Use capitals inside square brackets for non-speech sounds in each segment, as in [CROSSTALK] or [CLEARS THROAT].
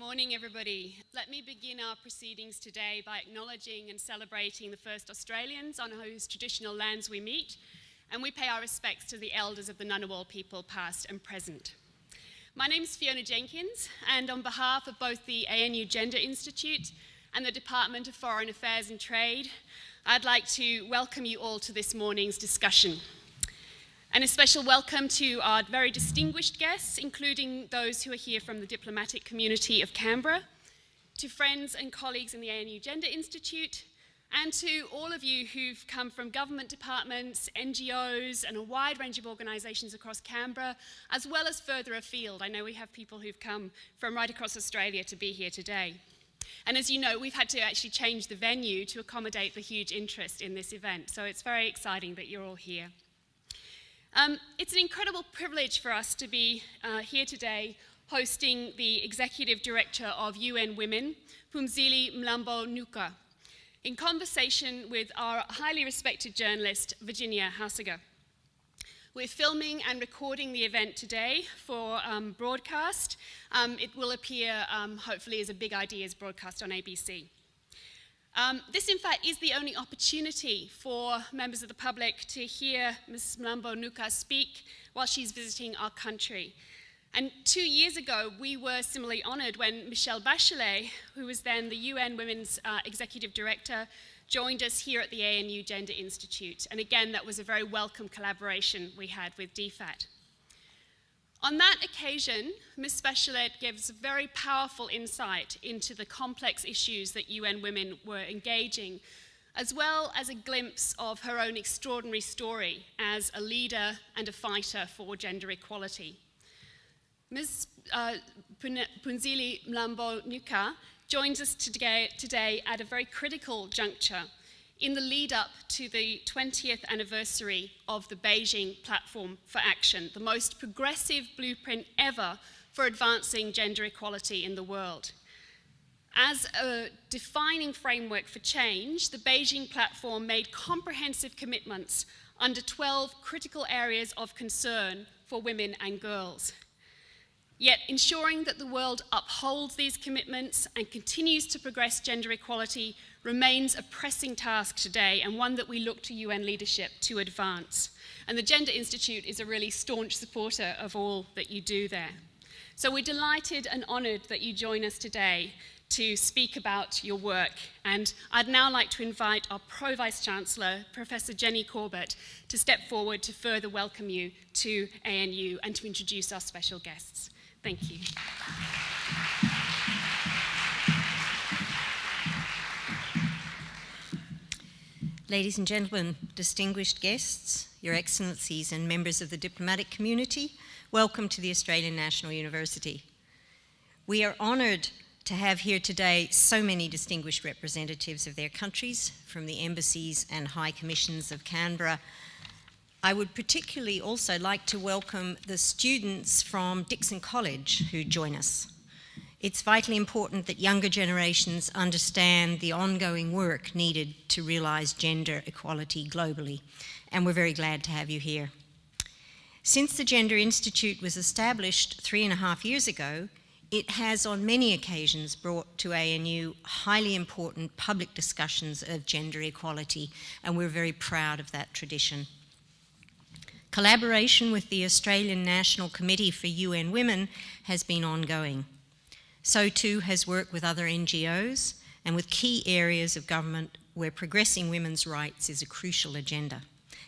morning, everybody. Let me begin our proceedings today by acknowledging and celebrating the first Australians on whose traditional lands we meet, and we pay our respects to the elders of the Ngunnawal people, past and present. My name is Fiona Jenkins, and on behalf of both the ANU Gender Institute and the Department of Foreign Affairs and Trade, I'd like to welcome you all to this morning's discussion. And a special welcome to our very distinguished guests, including those who are here from the diplomatic community of Canberra, to friends and colleagues in the ANU Gender Institute, and to all of you who've come from government departments, NGOs, and a wide range of organisations across Canberra, as well as further afield. I know we have people who've come from right across Australia to be here today. And as you know, we've had to actually change the venue to accommodate the huge interest in this event, so it's very exciting that you're all here. Um, it's an incredible privilege for us to be uh, here today hosting the Executive Director of UN Women, Phumzile Mlambo Ngcuka, in conversation with our highly respected journalist, Virginia Haussegger. We're filming and recording the event today for um, broadcast. Um, it will appear, um, hopefully, as a Big Ideas broadcast on ABC. Um, this, in fact, is the only opportunity for members of the public to hear Ms. Mlambo Ngcuka speak while she's visiting our country. And two years ago, we were similarly honoured when Michelle Bachelet, who was then the UN Women's uh, Executive Director, joined us here at the ANU Gender Institute. And again, that was a very welcome collaboration we had with DFAT. On that occasion, Ms. Bachelet gives very powerful insight into the complex issues that UN women were engaging, as well as a glimpse of her own extraordinary story as a leader and a fighter for gender equality. Ms. Uh, Phumzile Mlambo Ngcuka joins us today at a very critical juncture in the lead up to the 20th anniversary of the Beijing Platform for Action, the most progressive blueprint ever for advancing gender equality in the world. As a defining framework for change, the Beijing Platform made comprehensive commitments under 12 critical areas of concern for women and girls. Yet ensuring that the world upholds these commitments and continues to progress gender equality remains a pressing task today and one that we look to UN leadership to advance. And the Gender Institute is a really staunch supporter of all that you do there. So we're delighted and honoured that you join us today to speak about your work. And I'd now like to invite our Pro Vice Chancellor, Professor Jenny Corbett, to step forward to further welcome you to ANU and to introduce our special guests. Thank you. Ladies and gentlemen, distinguished guests, Your Excellencies and members of the diplomatic community, welcome to the Australian National University. We are honoured to have here today so many distinguished representatives of their countries from the embassies and high commissions of Canberra I would particularly also like to welcome the students from Dickson College who join us. It's vitally important that younger generations understand the ongoing work needed to realise gender equality globally, and we're very glad to have you here. Since the Gender Institute was established three and a half years ago, it has on many occasions brought to ANU highly important public discussions of gender equality, and we're very proud of that tradition. Collaboration with the Australian National Committee for UN Women has been ongoing. So too has work with other NGOs and with key areas of government where progressing women's rights is a crucial agenda,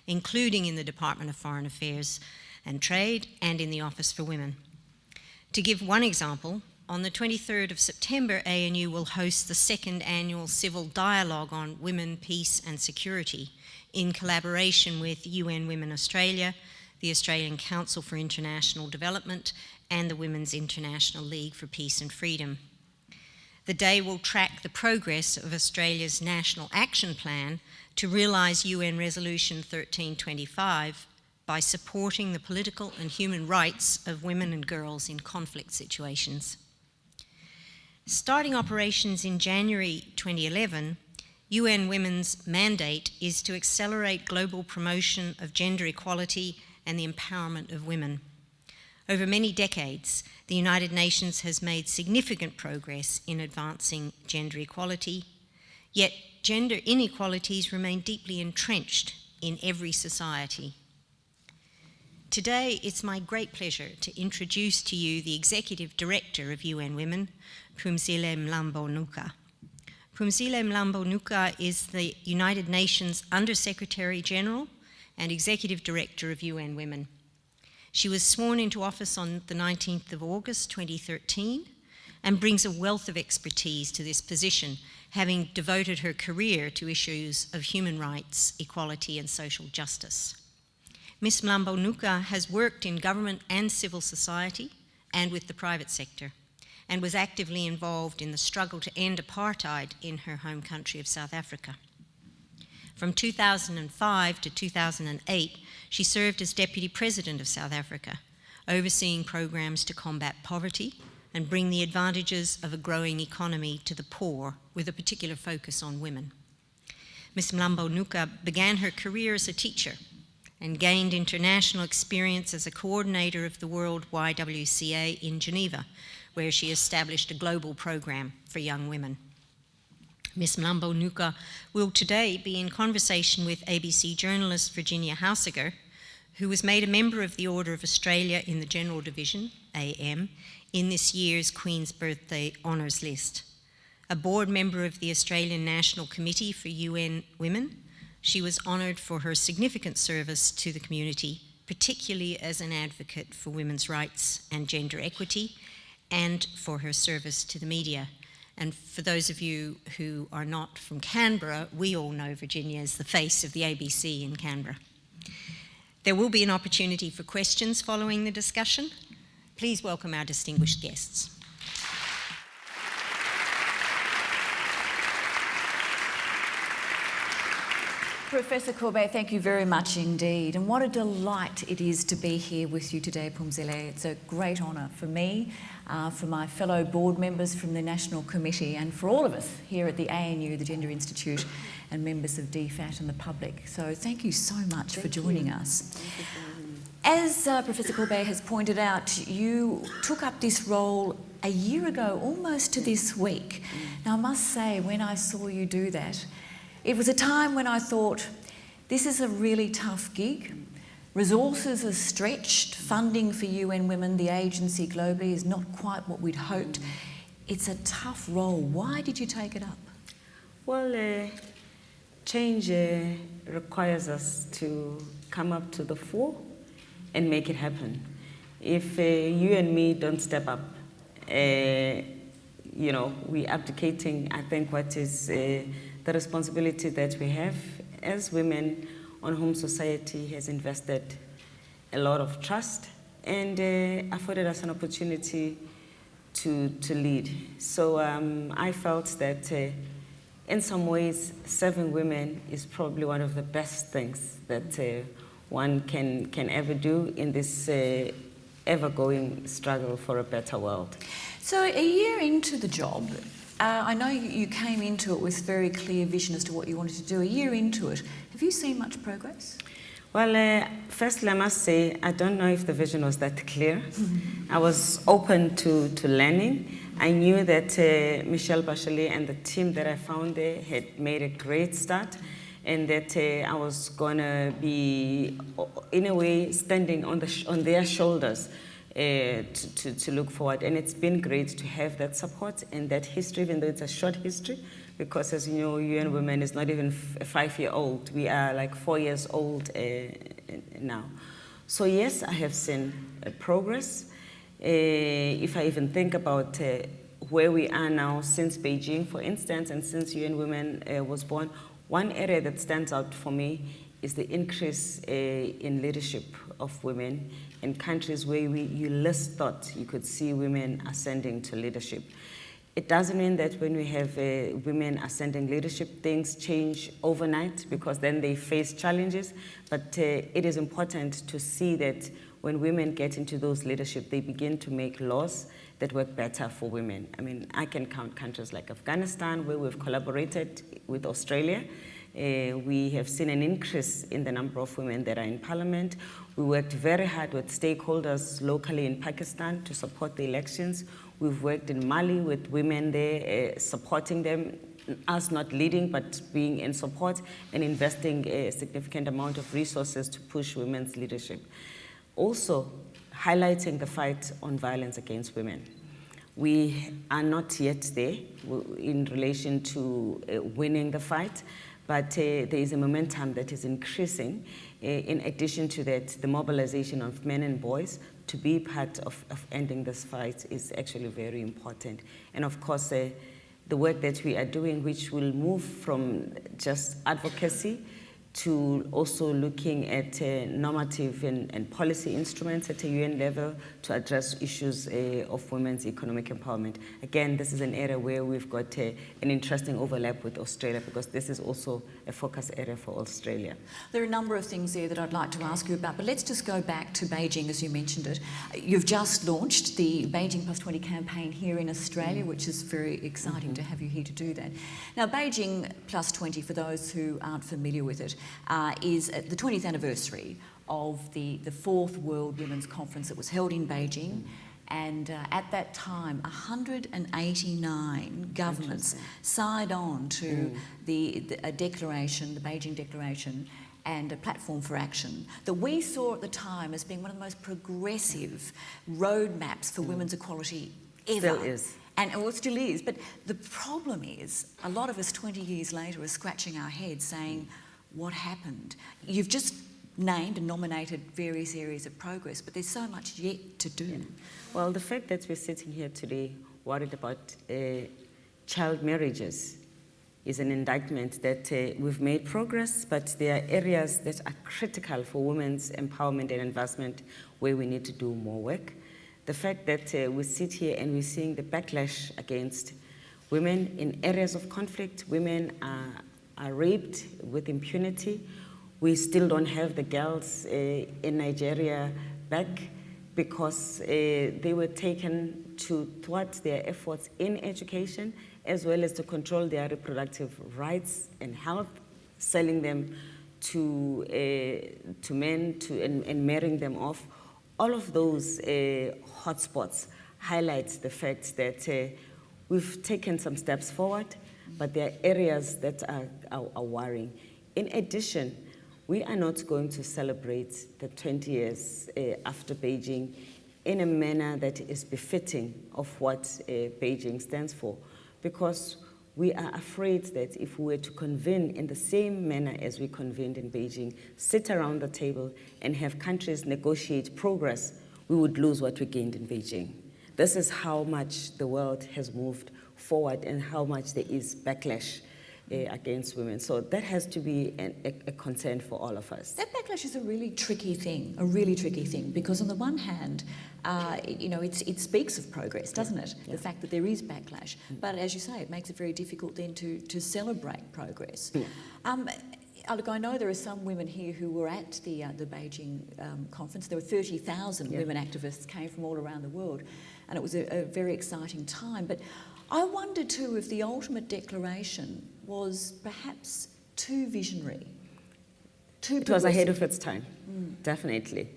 including in the Department of Foreign Affairs and Trade and in the Office for Women. To give one example, on the 23rd of September, ANU will host the second annual Civil Dialogue on Women, Peace and Security, in collaboration with UN Women Australia, the Australian Council for International Development and the Women's International League for Peace and Freedom. The day will track the progress of Australia's National Action Plan to realise UN Resolution 1325 by supporting the political and human rights of women and girls in conflict situations. Starting operations in January 2011, UN Women's mandate is to accelerate global promotion of gender equality and the empowerment of women. Over many decades, the United Nations has made significant progress in advancing gender equality, yet gender inequalities remain deeply entrenched in every society. Today, it's my great pleasure to introduce to you the Executive Director of UN Women, Phumzile Mlambo-Ngcuka. Phumzile Mlambo-Ngcuka is the United Nations Under Secretary General and Executive Director of UN Women. She was sworn into office on the 19th of August 2013 and brings a wealth of expertise to this position, having devoted her career to issues of human rights, equality and social justice. Ms Mlambo-Ngcuka has worked in government and civil society and with the private sector and was actively involved in the struggle to end apartheid in her home country of South Africa. From 2005 to 2008, she served as Deputy President of South Africa, overseeing programs to combat poverty and bring the advantages of a growing economy to the poor, with a particular focus on women. Ms. Mlambo-Ngcuka began her career as a teacher and gained international experience as a coordinator of the World YWCA in Geneva, where she established a global program for young women. Ms. Mlambo Ngcuka will today be in conversation with ABC journalist Virginia Haussegger, who was made a member of the Order of Australia in the General Division, AM, in this year's Queen's Birthday Honours List. A board member of the Australian National Committee for UN Women, she was honoured for her significant service to the community, particularly as an advocate for women's rights and gender equity, and for her service to the media. And for those of you who are not from Canberra, we all know Virginia as the face of the ABC in Canberra. There will be an opportunity for questions following the discussion. Please welcome our distinguished guests. Professor Corbett, thank you very much indeed. And what a delight it is to be here with you today, Phumzile. It's a great honour for me, uh, for my fellow board members from the National Committee, and for all of us here at the ANU, the Gender Institute, and members of DFAT and the public. So thank you so much thank for joining you. us. As uh, Professor Corbett has pointed out, you took up this role a year ago, almost to this week. Now, I must say, when I saw you do that, it was a time when I thought, this is a really tough gig. Resources are stretched, funding for UN Women, the agency globally, is not quite what we'd hoped. It's a tough role. Why did you take it up? Well, uh, change uh, requires us to come up to the fore and make it happen. If uh, you and me don't step up, uh, you know, we're abdicating, I think, what is uh, the responsibility that we have as women on whom society has invested a lot of trust and uh, afforded us an opportunity to, to lead. So um, I felt that uh, in some ways, serving women is probably one of the best things that uh, one can, can ever do in this uh, ever-going struggle for a better world. So a year into the job, uh, I know you came into it with very clear vision as to what you wanted to do. A year into it, have you seen much progress? Well, uh, firstly, I must say, I don't know if the vision was that clear. I was open to, to learning. I knew that uh, Michelle Bachelet and the team that I found there had made a great start and that uh, I was going to be, in a way, standing on, the on their shoulders uh, to, to, to, look forward. And it's been great to have that support and that history, even though it's a short history, because as you know, UN Women is not even a five-year-old. We are like four years old uh, now. So yes, I have seen uh, progress. Uh, if I even think about uh, where we are now since Beijing, for instance, and since UN Women was born, one area that stands out for me is the increase in leadership of women in countries where we, you least thought you could see women ascending to leadership. It doesn't mean that when we have uh, women ascending leadership, things change overnight because then they face challenges. But uh, it is important to see that when women get into those leadership, they begin to make laws that work better for women. I mean, I can count countries like Afghanistan, where we've collaborated with Australia Uh, we have seen an increase in the number of women that are in parliament. We worked very hard with stakeholders locally in Pakistan to support the elections. We've worked in Mali with women there, uh, supporting them, us not leading, but being in support and investing a significant amount of resources to push women's leadership. Also, highlighting the fight on violence against women. We are not yet there in relation to uh, winning the fight, but uh, there is a momentum that is increasing. Uh, in addition to that, the mobilization of men and boys to be part of, of ending this fight is actually very important. And of course, uh, the work that we are doing, which will move from just advocacy to also looking at uh, normative and, and, policy instruments at a UN level to address issues uh, of women's economic empowerment. Again, this is an area where we've got uh, an interesting overlap with Australia because this is also a focus area for Australia. There are a number of things there that I'd like to ask you about, but let's just go back to Beijing as you mentioned it. You've just launched the Beijing Plus 20 campaign here in Australia, mm. which is very exciting mm -hmm. to have you here to do that. Now, Beijing Plus 20, for those who aren't familiar with it, uh, is the 20th anniversary of the, the fourth World Women's Conference that was held in Beijing. And uh, at that time, 189 governments signed on to mm. the, the, a declaration, the Beijing Declaration, and a platform for action that we saw at the time as being one of the most progressive roadmaps for mm. women's equality ever. Still is. And it still is. But the problem is, a lot of us 20 years later are scratching our heads saying, what happened. You've just named and nominated various areas of progress, but there's so much yet to do. Yeah. Well, the fact that we're sitting here today worried about uh, child marriages is an indictment that uh, we've made progress, but there are areas that are critical for women's empowerment and investment where we need to do more work. The fact that uh, we sit here and we're seeing the backlash against women in areas of conflict, women are are raped with impunity. We still don't have the girls uh, in Nigeria back because uh, they were taken to thwart their efforts in education as well as to control their reproductive rights and health, selling them to, uh, to men to, and, and, marrying them off. All of those hotspots highlights the fact that we've taken some steps forward, but there are areas that are, are, are worrying. In addition, we are not going to celebrate the 20 years uh, after Beijing in a manner that is befitting of what uh, Beijing stands for, because we are afraid that if we were to convene in the same manner as we convened in Beijing, sit around the table and have countries negotiate progress, we would lose what we gained in Beijing. This is how much the world has moved forward and how much there is backlash uh, against women. So that has to be an, a, a, concern for all of us. That backlash is a really tricky thing, a really tricky thing, because on the one hand, uh, you know, it speaks of progress, doesn't it? Yeah. The fact that there is backlash. Mm. But as you say, it makes it very difficult then to, to celebrate progress. Yeah. Um, uh, look, I know there are some women here who were at the, uh, the Beijing um, conference. There were 30,000 yeah. women activists came from all around the world, and it was a, a very exciting time. But I wonder too if the ultimate declaration was perhaps too visionary. Too it was ahead of its time, mm. definitely.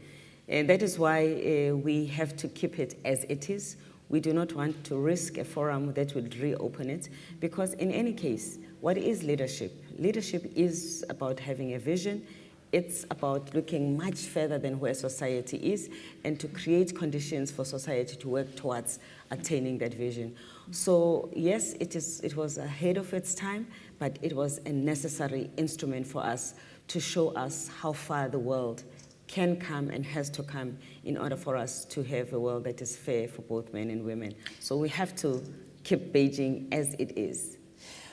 And that is why uh, we have to keep it as it is. We do not want to risk a forum that would reopen it because in any case, what is leadership? Leadership is about having a vision, it's about looking much further than where society is and to create conditions for society to work towards attaining that vision. So yes, it, is, it was ahead of its time, but it was a necessary instrument for us to show us how far the world can come and has to come in order for us to have a world that is fair for both men and women. So we have to keep Beijing as it is.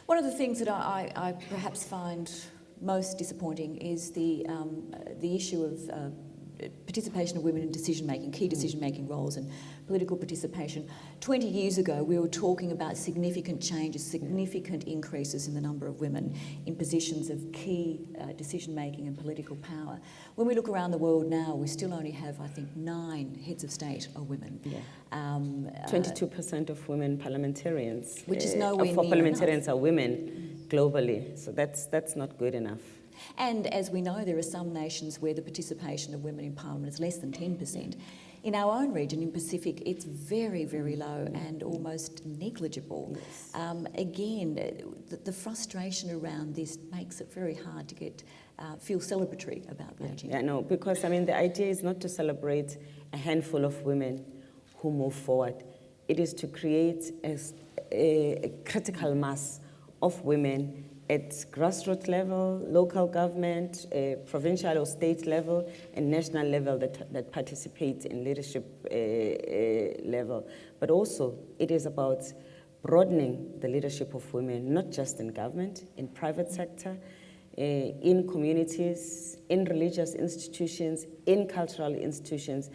One of the things that I, I perhaps find most disappointing is the, um, the issue of uh, participation of women in decision making, key decision making roles and political participation. 20 years ago, we were talking about significant changes, significant increases in the number of women in positions of key uh, decision making and political power. When we look around the world now, we still only have, I think, nine heads of state are women. Yeah. Um, 22% uh, of women parliamentarians. Which is uh, nowhere uh, For parliamentarians enough. are women. Globally. So that's, that's not good enough. And as we know, there are some nations where the participation of women in parliament is less than 10%. In our own region, in Pacific, it's very, very low and almost negligible. Yes. Um, again, the, the frustration around this makes it very hard to get uh, feel celebratory about Beijing. Yeah, no, because I mean, the idea is not to celebrate a handful of women who move forward. It is to create a, a, a critical mass of women at grassroots level, local government, uh, provincial or state level, and national level that, that participate in leadership uh, uh, level. But also, it is about broadening the leadership of women, not just in government, in private sector, uh, in communities, in religious institutions, in cultural institutions,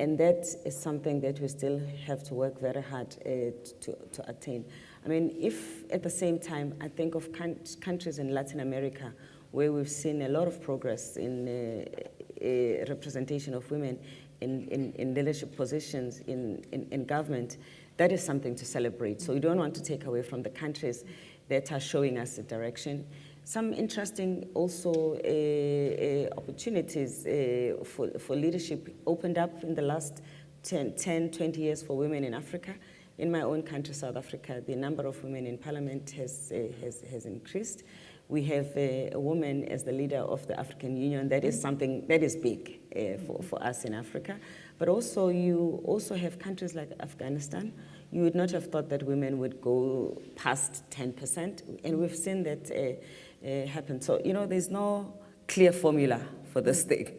and that is something that we still have to work very hard uh, to, to attain. I mean, if at the same time I think of countries in Latin America where we've seen a lot of progress in uh, uh, representation of women in, in, in leadership positions in, in, in, government, that is something to celebrate. So we don't want to take away from the countries that are showing us the direction. Some interesting also uh, uh opportunities uh, for, for leadership opened up in the last 10, 10, 20 years for women in Africa. In my own country, South Africa, the number of women in parliament has, uh, has, has increased. We have a, a, woman as the leader of the African Union. That is something that is big uh, for, for us in Africa. But also, you also have countries like Afghanistan. You would not have thought that women would go past 10%, and we've seen that uh, uh, happen. So, you know, there's no clear formula for this thing.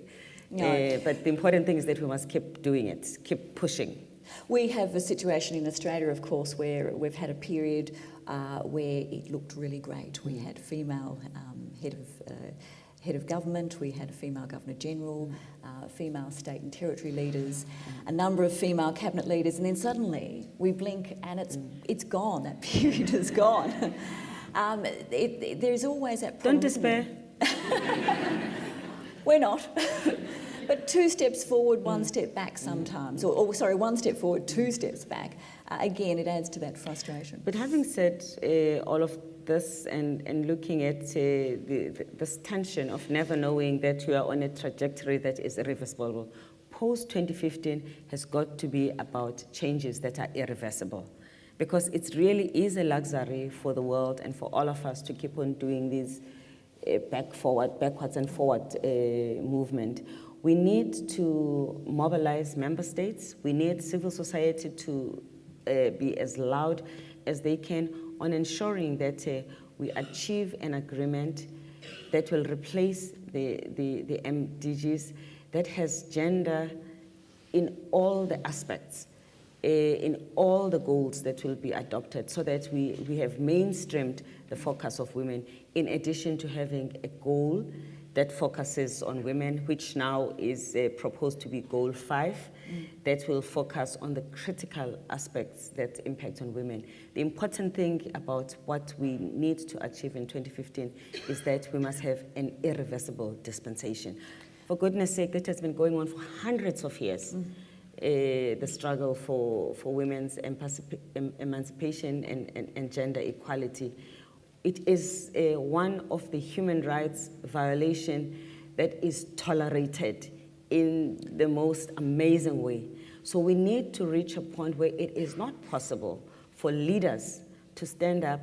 No. Uh, but the important thing is that we must keep doing it, keep pushing. We have a situation in Australia, of course, where we've had a period uh, where it looked really great. We had female um, head of uh, head of government, we had a female governor general, uh, female state and territory leaders, a number of female cabinet leaders, and then suddenly we blink and it's it's gone. That [LAUGHS] period is gone. [LAUGHS] um, it, it, there's always that. Problem, Don't despair. [LAUGHS] We're not. But two steps forward, one step back sometimes, or, or sorry, one step forward, two steps back. Uh, again, it adds to that frustration. But having said uh, all of this and, and looking at uh, the, the, this tension of never knowing that you are on a trajectory that is irreversible, post 2015 has got to be about changes that are irreversible. Because it really is a luxury for the world and for all of us to keep on doing these uh, back forward, backwards and forward uh, movement. We need to mobilize member states. We need civil society to uh, be as loud as they can on ensuring that uh, we achieve an agreement that will replace the, the, the MDGs that has gender in all the aspects, uh, in all the goals that will be adopted so that we, we have mainstreamed the focus of women in addition to having a goal that focuses on women, which now is uh, proposed to be goal five, mm. that will focus on the critical aspects that impact on women. The important thing about what we need to achieve in 2015 is that we must have an irreversible dispensation. For goodness sake, that has been going on for hundreds of years. Mm. Uh, the struggle for, for women's emancipation and, and, and gender equality it is one of the human rights violation that is tolerated in the most amazing way. So we need to reach a point where it is not possible for leaders to stand up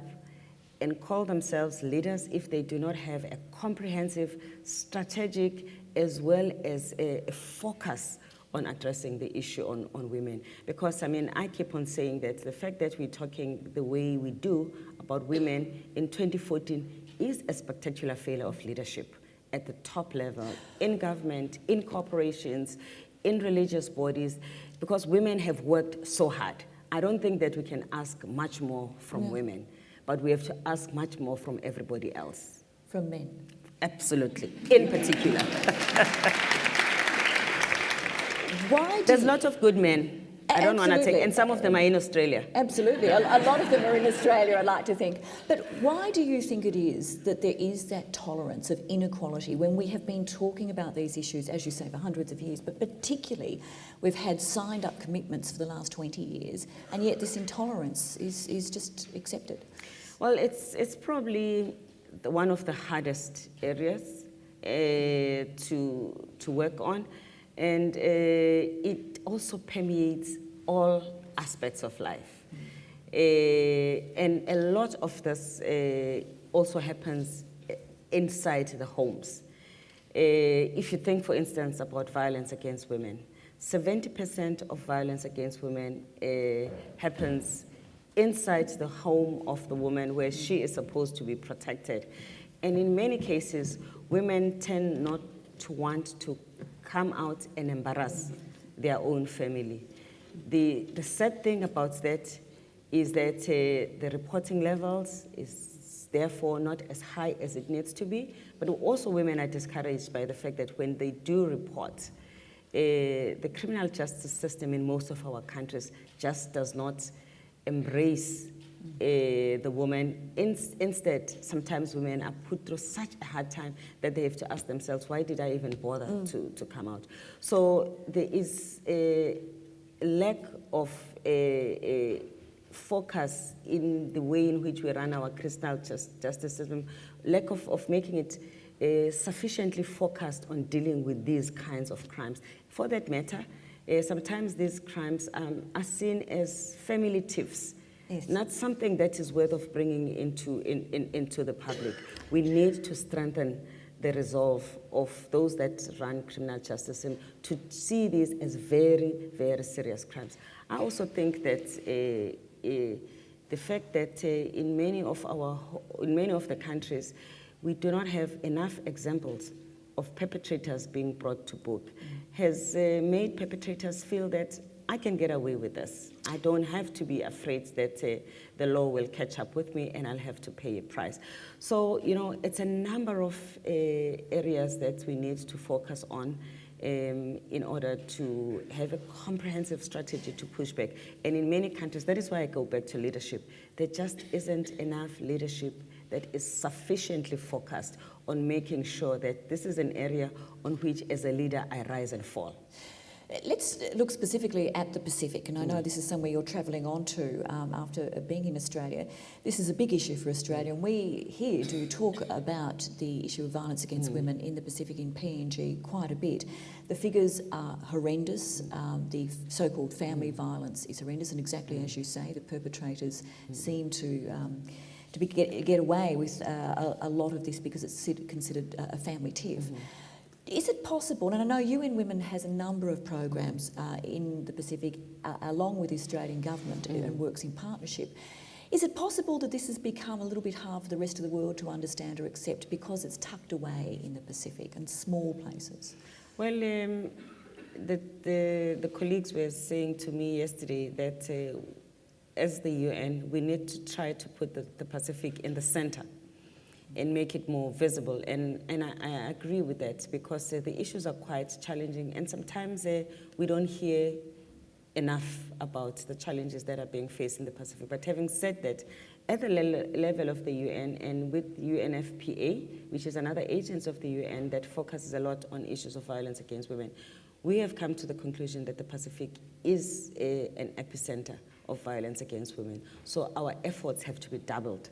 and call themselves leaders if they do not have a comprehensive, strategic, as well as a, a focus on addressing the issue on, on women. Because, I mean, I keep on saying that the fact that we're talking the way we do about women in 2014 is a spectacular failure of leadership at the top level, in government, in corporations, in religious bodies, because women have worked so hard. I don't think that we can ask much more from women, but we have to ask much more from everybody else. From men? Absolutely, in particular. [LAUGHS] Why There's lots of good men. I don't want to take, and some of them are in Australia. Absolutely, a, a, lot of them are in Australia, I like to think. But why do you think it is that there is that tolerance of inequality when we have been talking about these issues, as you say, for hundreds of years, but particularly we've had signed up commitments for the last 20 years, and yet this intolerance is, is just accepted? Well, it's, it's probably the, one of the hardest areas uh, to, to work on. And uh, it also permeates all aspects of life. Uh, and a lot of this uh, also happens inside the homes. Uh, if you think, for instance, about violence against women, 70% of violence against women uh, happens inside the home of the woman where she is supposed to be protected. And in many cases, women tend not to want to come out and embarrass their own family. The, the sad thing about that is that uh, the reporting levels is therefore not as high as it needs to be, but also women are discouraged by the fact that when they do report, uh, the criminal justice system in most of our countries just does not embrace uh, the woman. In, instead, sometimes women are put through such a hard time that they have to ask themselves, why did I even bother mm. to, to come out? So there is a lack of a, a focus in the way in which we run our criminal just, justice system, lack of, of making it uh, sufficiently focused on dealing with these kinds of crimes. For that matter, uh, sometimes these crimes um, are seen as family tiffs, yes. not something that is worth of bringing into, in, in, into the public. We need to strengthen the resolve of those that run criminal justice and to see these as very, very serious crimes. I also think that uh, uh, the fact that uh, in many of our, in many of the countries, we do not have enough examples of perpetrators being brought to book mm. has uh, made perpetrators feel that I can get away with this. I don't have to be afraid that uh, the law will catch up with me and I'll have to pay a price. So, you know, it's a number of uh, areas that we need to focus on um, in order to have a comprehensive strategy to push back. And in many countries, that is why I go back to leadership. There just isn't enough leadership that is sufficiently focused on making sure that this is an area on which, as a leader, I rise and fall. Let's look specifically at the Pacific, and I know this is somewhere you're travelling on to um, after being in Australia. This is a big issue for Australia, and we here do talk about the issue of violence against mm. women in the Pacific in PNG quite a bit. The figures are horrendous. Um, the so-called family violence is horrendous, and exactly as you say, the perpetrators mm. seem to. Um, to be, get, get away with uh, a, a, lot of this because it's considered a family tiff. Mm -hmm. Is it possible, and I know UN Women has a number of programs uh, in the Pacific uh, along with the Australian government mm. and works in partnership. Is it possible that this has become a little bit hard for the rest of the world to understand or accept because it's tucked away in the Pacific and small places? Well, um, the, the, the, colleagues were saying to me yesterday that uh, as the UN, we need to try to put the, the Pacific in the center and make it more visible. And, and I, I agree with that because uh, the issues are quite challenging and sometimes uh, we don't hear enough about the challenges that are being faced in the Pacific. But having said that, at the le level of the UN and with UNFPA, which is another agency of the UN that focuses a lot on issues of violence against women, we have come to the conclusion that the Pacific is a, uh, an epicenter of violence against women. So our efforts have to be doubled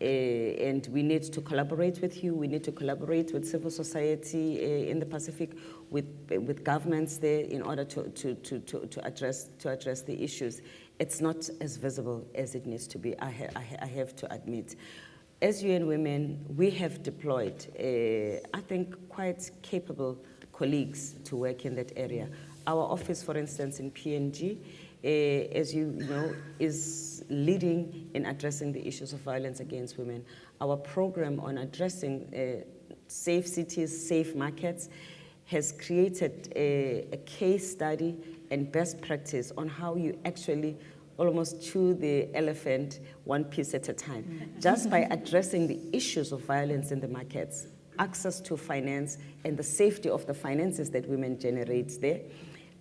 uh, and we need to collaborate with you. We need to collaborate with civil society uh, in the Pacific, with, with governments there in order to, to, to, to, to, address, to address the issues. It's not as visible as it needs to be, I, ha I, ha I have to admit. As UN Women, we have deployed, uh, I think, quite capable colleagues to work in that area. Our office, for instance, in PNG, as you know, is leading in addressing the issues of violence against women. Our program on addressing uh, safe cities, safe markets, has created a, a, case study and best practice on how you actually almost chew the elephant one piece at a time. Mm. Just by [LAUGHS] addressing the issues of violence in the markets, access to finance and the safety of the finances that women generate there,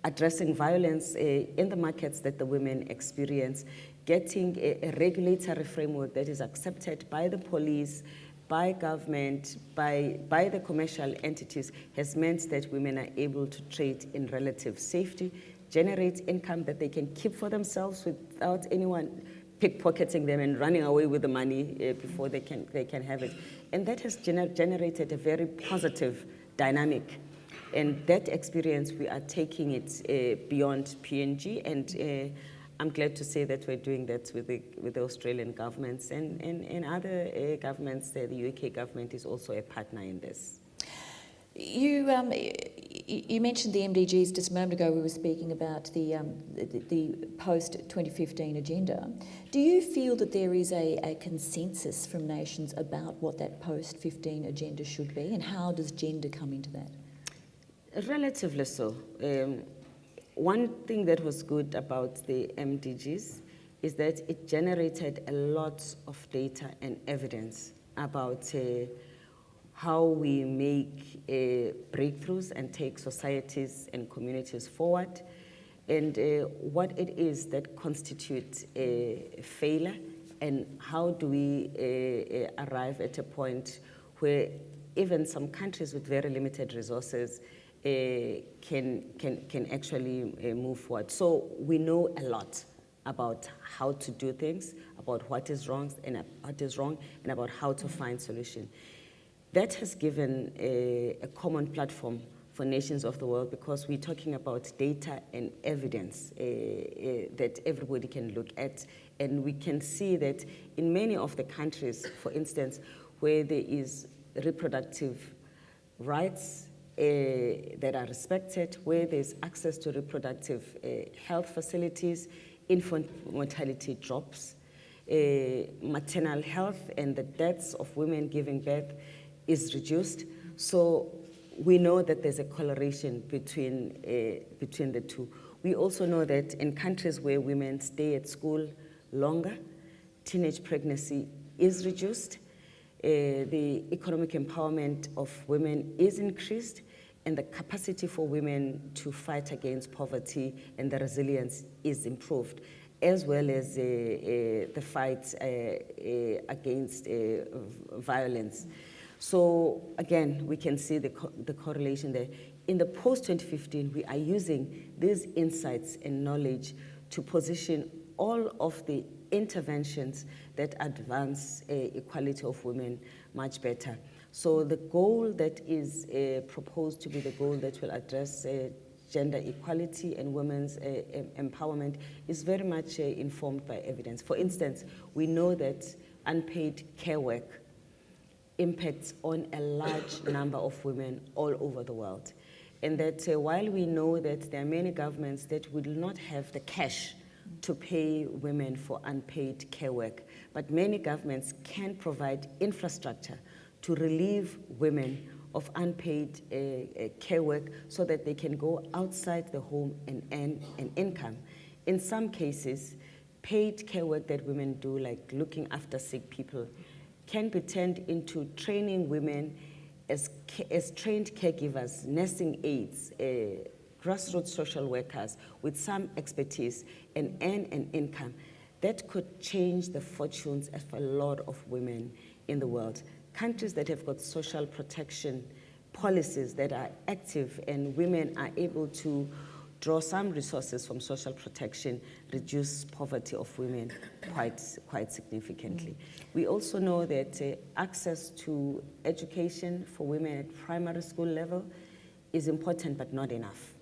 addressing violence uh, in the markets that the women experience, getting a, a regulatory framework that is accepted by the police, by government, by, by the commercial entities has meant that women are able to trade in relative safety, generate income that they can keep for themselves without anyone pickpocketing them and running away with the money uh, before they can, they can have it. And that has gener- generated a very positive dynamic. And that experience, we are taking it uh, beyond PNG. And uh, I'm glad to say that we're doing that with the, with the Australian governments and, and, and other uh, governments. Uh, the UK government is also a partner in this. You, um, you mentioned the MDGs just a moment ago. We were speaking about the, um, the, the post 2015 agenda. Do you feel that there is a, a consensus from nations about what that post 15 agenda should be, and how does gender come into that? Relatively so. Um, one thing that was good about the MDGs is that it generated a lot of data and evidence about uh, how we make uh, breakthroughs and take societies and communities forward, and uh, what it is that constitutes a failure, and how do we uh, uh, arrive at a point where even some countries with very limited resources can, can, can actually uh, move forward. So we know a lot about how to do things, about what is wrong and uh, what is wrong, and about how to find solution. That has given a, a common platform for nations of the world because we're talking about data and evidence uh, uh, that everybody can look at. And we can see that in many of the countries, for instance, where there is reproductive rights uh, that are respected, where there's access to reproductive uh, health facilities, infant mortality drops, uh, maternal health and the deaths of women giving birth is reduced. So we know that there's a correlation between, uh, between the two. We also know that in countries where women stay at school longer, teenage pregnancy is reduced, uh, the economic empowerment of women is increased, and the capacity for women to fight against poverty and the resilience is improved, as well as uh, uh, the fight uh, uh, against uh, violence. So again, we can see the, co- the correlation there. In the post-2015, we are using these insights and knowledge to position all of the interventions that advance equality of women much better. So the goal that is uh, proposed to be the goal that will address uh, gender equality and women's uh, empowerment is very much uh, informed by evidence. For instance, we know that unpaid care work impacts on a large [COUGHS] number of women all over the world. And that uh, while we know that there are many governments that will not have the cash to pay women for unpaid care work, but many governments can provide infrastructure to relieve women of unpaid uh, uh, care work so that they can go outside the home and earn an income. In some cases, paid care work that women do, like looking after sick people, can be turned into training women as, as trained caregivers, nursing aides, uh, grassroots social workers with some expertise and earn an income. That could change the fortunes of a lot of women in the world. Countries that have got social protection policies that are active and women are able to draw some resources from social protection, reduce poverty of women quite, quite significantly. We also know that uh, access to education for women at primary school level is important but not enough.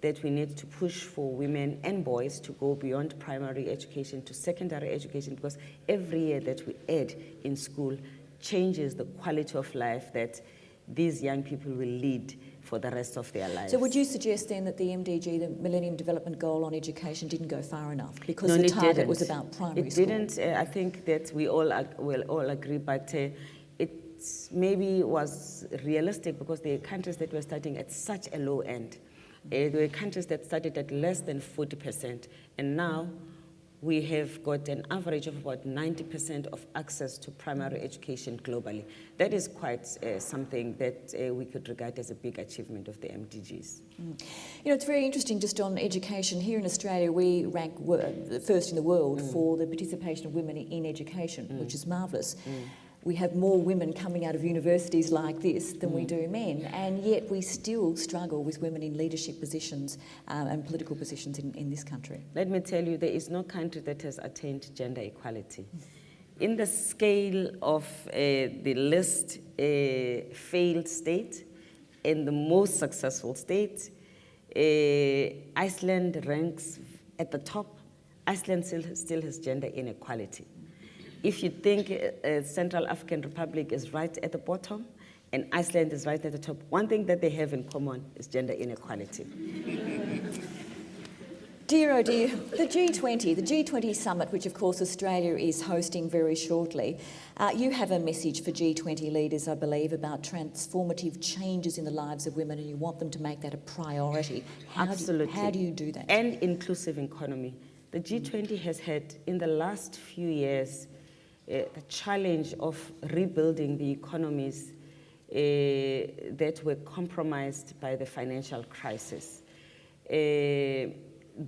That we need to push for women and boys to go beyond primary education to secondary education because every year that we add in school changes the quality of life that these young people will lead for the rest of their lives. So would you suggest then that the MDG, the Millennium Development Goal on education, didn't go far enough because No, the target didn't. was about primary It school? didn't. Uh, I think that we all will all agree, but uh, it maybe was realistic because the countries that were starting at such a low end. Uh, there were countries that started at less than 40%, and now we have got an average of about 90% of access to primary education globally. That is quite uh, something that uh, we could regard as a big achievement of the MDGs. You know, it's very interesting just on education. Here in Australia, we rank first in the world Mm. for the participation of women in education, which is marvellous. We have more women coming out of universities like this than we do men, and yet we still struggle with women in leadership positions um, and political positions in, in this country. Let me tell you, there is no country that has attained gender equality. In the scale of uh, the least uh, failed state and the most successful state, uh, Iceland ranks at the top. Iceland still, still has gender inequality. If you think uh, Central African Republic is right at the bottom and Iceland is right at the top, one thing that they have in common is gender inequality. [LAUGHS] Dear oh dear, the G20, the G20 summit, which of course Australia is hosting very shortly, uh, you have a message for G20 leaders, I believe, about transformative changes in the lives of women and you want them to make that a priority. How Absolutely. Do how do you do that? And inclusive economy. The G20 has had, in the last few years, the challenge of rebuilding the economies uh, that were compromised by the financial crisis. Uh,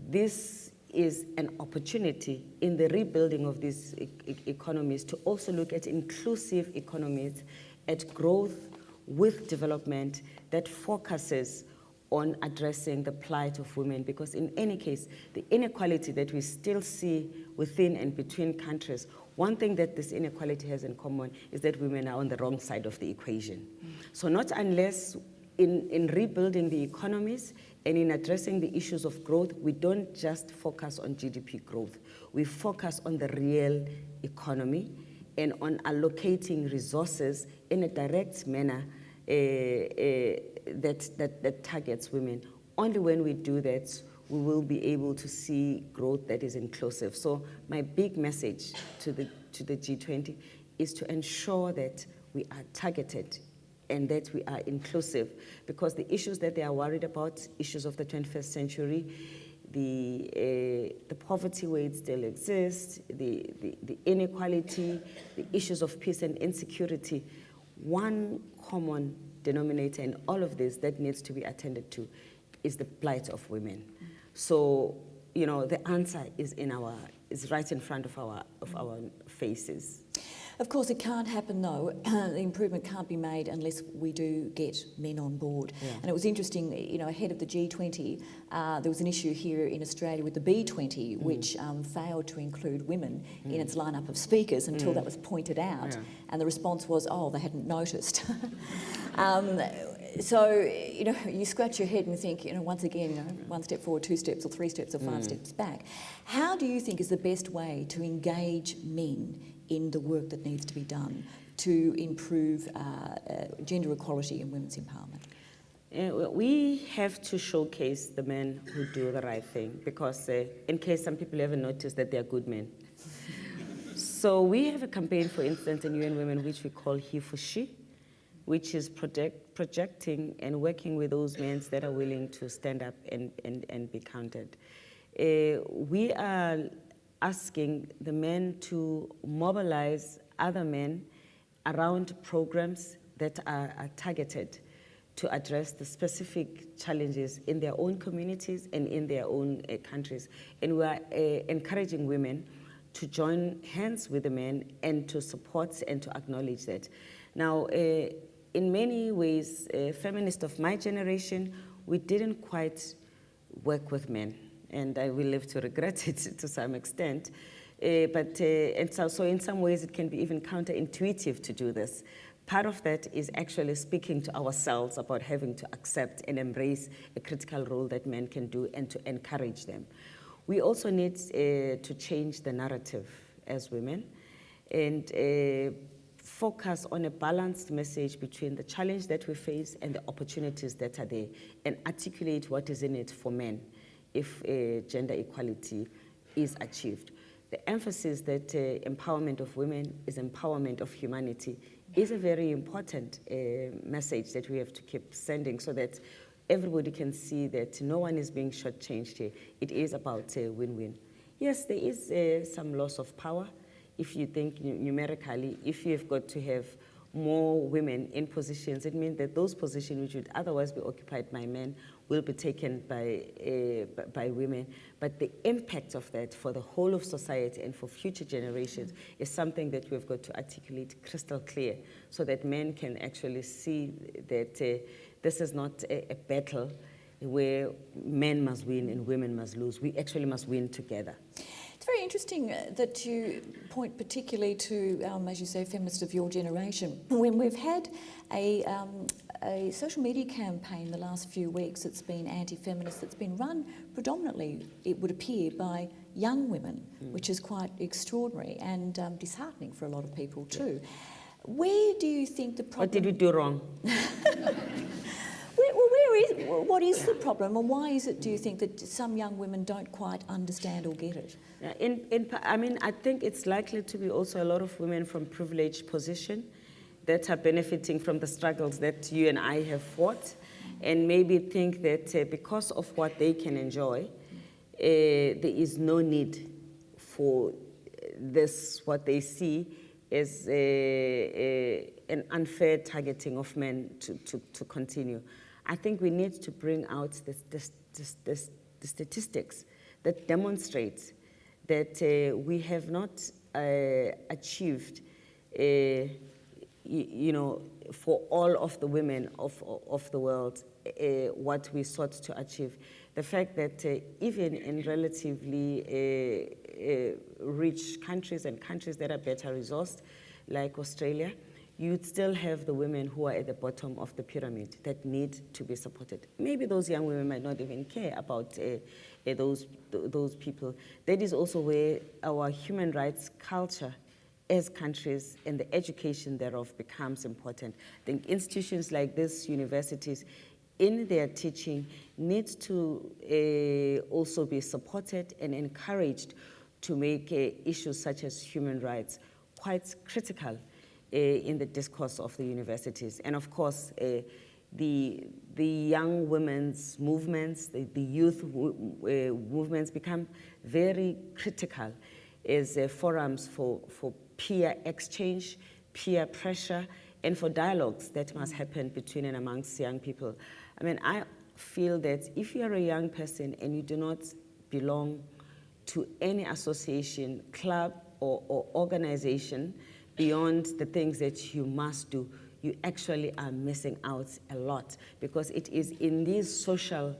this is an opportunity in the rebuilding of these e- economies to also look at inclusive economies, at growth with development that focuses on addressing the plight of women because in any case the inequality that we still see within and between countries one thing that this inequality has in common is that women are on the wrong side of the equation so not unless in, in rebuilding the economies and in addressing the issues of growth, we don't just focus on GDP growth. We focus on the real economy and on allocating resources in a direct manner uh, uh, that, that, that targets women. Only when we do that, we will be able to see growth that is inclusive. So my big message to the, to the G20 is to ensure that we are targeted and that we are inclusive because the issues that they are worried about, issues of the 21st century, the, uh, the poverty where it still exists, the, the, the inequality, the issues of peace and insecurity, one common denominator in all of this that needs to be attended to is the plight of women. So, you know, the answer is in our, is right in front of our, of our faces. Of course, it can't happen though. [CLEARS THROAT] the improvement can't be made unless we do get men on board. Yeah. And it was interesting, you know, ahead of the G20, uh, there was an issue here in Australia with the B20, which um, failed to include women in its lineup of speakers until that was pointed out. Yeah. And the response was, oh, they hadn't noticed. [LAUGHS] um, so, you know, you scratch your head and think, you know, once again, you know, one step forward, two steps, or three steps, or five steps back. How do you think is the best way to engage men in the work that needs to be done to improve uh, uh, gender equality and women's empowerment? Uh, we have to showcase the men who do the right thing because, uh, in case some people haven't noticed, that they are good men. [LAUGHS] so we have a campaign, for instance, in UN Women, which we call He for She, which is project, projecting and working with those men that are willing to stand up and, and, and be counted. Uh, we are asking the men to mobilize other men around programs that are, are targeted to address the specific challenges in their own communities and in their own uh, countries. And we are uh, encouraging women to join hands with the men and to support and to acknowledge that. Now, uh, in many ways, uh, feminists of my generation, we didn't quite work with men, and I will live to regret [LAUGHS] it to some extent. Uh, but uh, and so, so in some ways, it can be even counterintuitive to do this. Part of that is actually speaking to ourselves about having to accept and embrace a critical role that men can do and to encourage them. We also need uh, to change the narrative as women and uh, focus on a balanced message between the challenge that we face and the opportunities that are there and articulate what is in it for men if uh, gender equality is achieved. The emphasis that uh, empowerment of women is empowerment of humanity is a very important uh, message that we have to keep sending so that everybody can see that no one is being shortchanged here. It is about a win-win. Yes, there is uh, some loss of power. If you think numerically, if you've got to have more women in positions, it means that those positions which would otherwise be occupied by men will be taken by, uh, by women. But the impact of that for the whole of society and for future generations is something that we've got to articulate crystal clear so that men can actually see that uh, this is not a, a battle where men must win and women must lose. We actually must win together. It's very interesting uh, that you point particularly to, um, as you say, feminists of your generation. When we've had a, um, a social media campaign the last few weeks that's been anti-feminist, that's been run predominantly, it would appear, by young women, which is quite extraordinary and um, disheartening for a lot of people too. Where do you think the problem? What did we do wrong? [LAUGHS] Where, well, where is, what is the problem, and why is it? Do you think that some young women don't quite understand or get it? In, in, I mean, I think it's likely to be also a lot of women from privileged position that are benefiting from the struggles that you and I have fought, and maybe think that uh, because of what they can enjoy, uh, there is no need for this, what they see as uh, uh, an unfair targeting of men to, to, to continue. I think we need to bring out the, the, the, the, the statistics that demonstrate that uh, we have not uh, achieved, uh, you know, for all of the women of, of the world, uh, what we sought to achieve. The fact that uh, even in relatively uh, rich countries and countries that are better resourced, like Australia, you'd still have the women who are at the bottom of the pyramid that need to be supported. Maybe those young women might not even care about uh, uh, those, th- those people. That is also where our human rights culture as countries and the education thereof becomes important. I think institutions like this, universities, in their teaching, need to uh, also be supported and encouraged to make uh, issues such as human rights quite critical in the discourse of the universities. And of course, uh, the, the young women's movements, the, the youth uh, movements become very critical as forums for, for peer exchange, peer pressure, and for dialogues that must happen between and amongst young people. I mean, I feel that if you're a young person and you do not belong to any association, club, or, or organization beyond the things that you must do, you actually are missing out a lot because it is in these social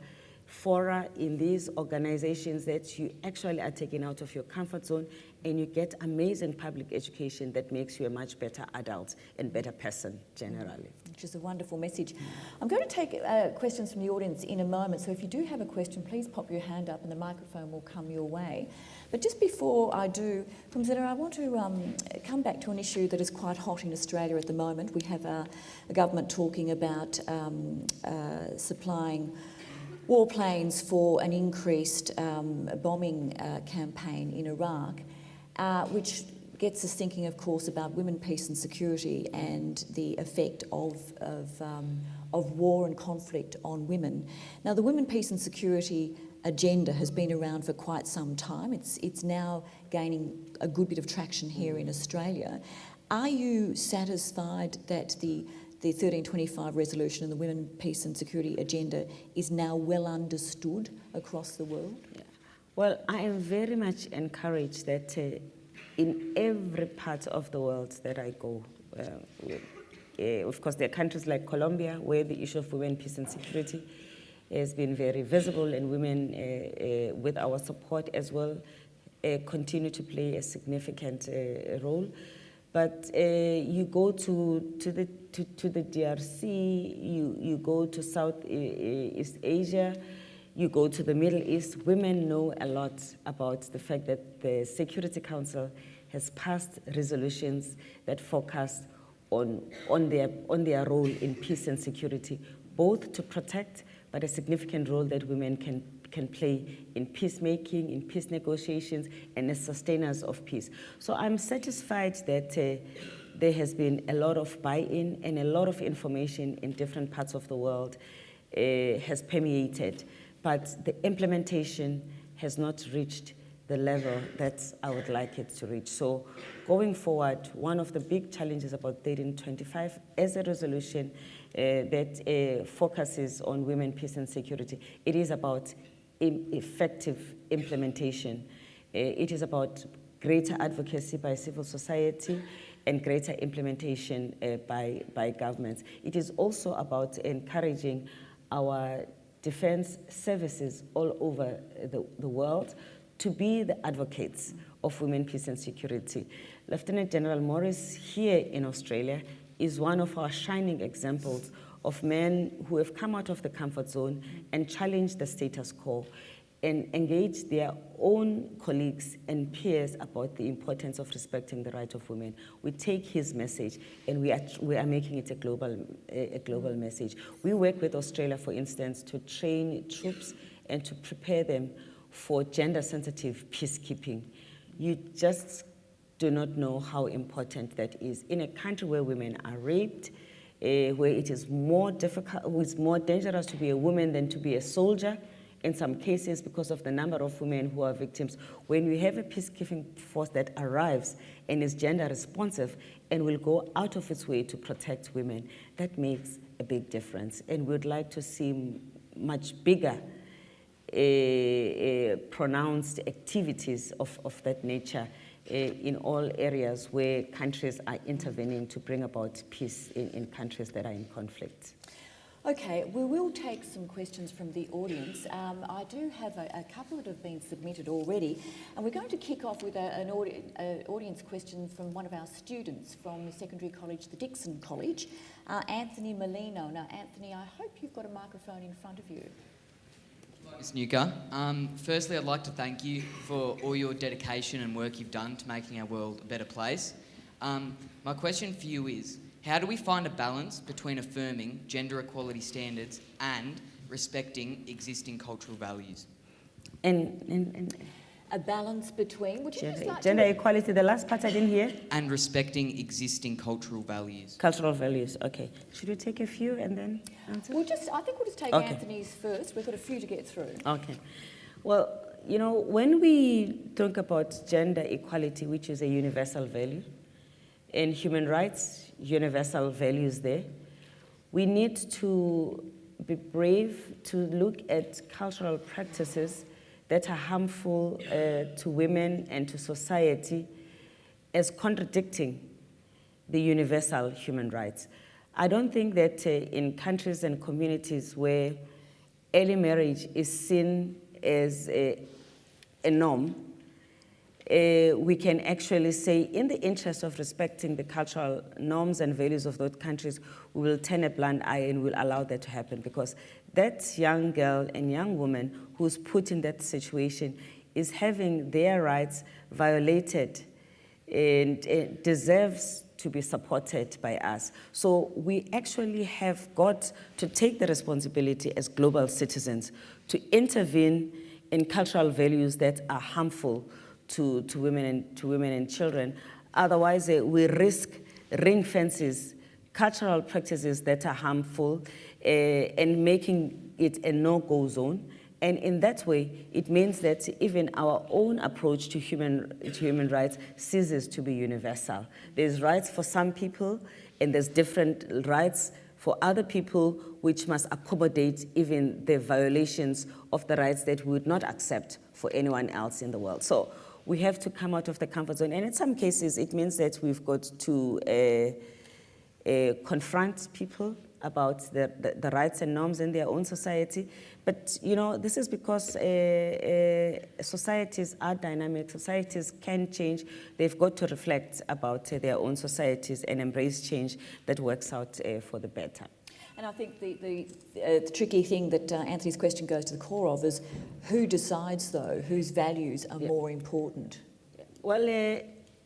fora, in these organizations that you actually are taken out of your comfort zone and you get amazing public education that makes you a much better adult and better person generally. Which is a wonderful message. I'm going to take uh, questions from the audience in a moment, so if you do have a question, please pop your hand up and the microphone will come your way. But just before I do, Phumzile, I want to um, come back to an issue that is quite hot in Australia at the moment. We have a, a government talking about um, uh, supplying warplanes for an increased um, bombing uh, campaign in Iraq, uh, which gets us thinking, of course, about women, peace and security and the effect of, of, um, of war and conflict on women. Now, the women, peace and security agenda has been around for quite some time. It's, it's now gaining a good bit of traction here in Australia. Are you satisfied that the the 1325 resolution and the Women, Peace and Security agenda is now well understood across the world? Well, I am very much encouraged that uh, in every part of the world that I go, uh, uh, of course, there are countries like Colombia where the issue of women, peace, and security has been very visible, and women, uh, uh, with our support as well, uh, continue to play a significant uh, role. But uh, you go to, to, the, to, to the DRC, you, you go to Southeast Asia, you go to the Middle East, women know a lot about the fact that the Security Council has passed resolutions that focus on, on, their, on their role in peace and security, both to protect, but a significant role that women can, can play in peacemaking, in peace negotiations, and as sustainers of peace. So I'm satisfied that uh, there has been a lot of buy-in and a lot of information in different parts of the world uh, has permeated, but the implementation has not reached the level that I would like it to reach. So going forward, one of the big challenges about 1325 as a resolution that uh, focuses on women, peace and security, it is about effective implementation. Uh, it is about greater advocacy by civil society and greater implementation uh, by, by governments. It is also about encouraging our defense services all over the, the world to be the advocates of women, peace and security. Lieutenant General Morrison here in Australia is one of our shining examples of men who have come out of the comfort zone and challenged the status quo and engaged their own colleagues and peers about the importance of respecting the right of women. We take his message and we are, we are making it a global, a, global message. We work with Australia, for instance, to train troops and to prepare them for gender sensitive peacekeeping. You just do not know how important that is. In a country where women are raped, uh, where it is more difficult, it's more dangerous to be a woman than to be a soldier, in some cases because of the number of women who are victims. When we have a peacekeeping force that arrives and is gender responsive and will go out of its way to protect women, that makes a big difference. And we'd like to see much bigger uh, uh, pronounced activities of, of that nature in all areas where countries are intervening to bring about peace in, in countries that are in conflict. Okay, we will take some questions from the audience. Um, I do have a, a, couple that have been submitted already, and we're going to kick off with a, an audi audience question from one of our students from the secondary college, the Dickson College, uh, Anthony Molino. Now, Anthony, I hope you've got a microphone in front of you. Ms. Ngcuka. Um, firstly, I'd like to thank you for all your dedication and work you've done to making our world a better place. Um, my question for you is, how do we find a balance between affirming gender equality standards and respecting existing cultural values? And, and, and A balance between, would you just gender, like gender to... equality, the last part I didn't hear? And respecting existing cultural values. Cultural values, okay. Should we take a few and then answer? We'll just, I think we'll just take Okay. Anthony's first. We've got a few to get through. Okay. Well, you know, when we talk about gender equality, which is a universal value, and human rights, universal values there, we need to be brave to look at cultural practices that are harmful uh, to women and to society as contradicting the universal human rights. I don't think that uh, in countries and communities where early marriage is seen as a, a norm, uh, we can actually say, in the interest of respecting the cultural norms and values of those countries, we will turn a blind eye and will allow that to happen because that young girl and young woman who's put in that situation is having their rights violated and deserves to be supported by us. So we actually have got to take the responsibility as global citizens to intervene in cultural values that are harmful to, to, women, and, to women and children. Otherwise, uh, we risk ring fences, cultural practices that are harmful, uh, and making it a no-go zone. And in that way, it means that even our own approach to human, to human rights ceases to be universal. There's rights for some people, and there's different rights for other people, which must accommodate even the violations of the rights that we would not accept for anyone else in the world. So we have to come out of the comfort zone. And in some cases, it means that we've got to uh, uh, confront people about the, the, the, rights and norms in their own society. But, you know, this is because uh, uh, societies are dynamic, societies can change. They've got to reflect about uh, their own societies and embrace change that works out uh, for the better. And I think the, the, uh, the tricky thing that uh, Anthony's question goes to the core of is who decides, though, whose values are Yeah. more important? Well, uh,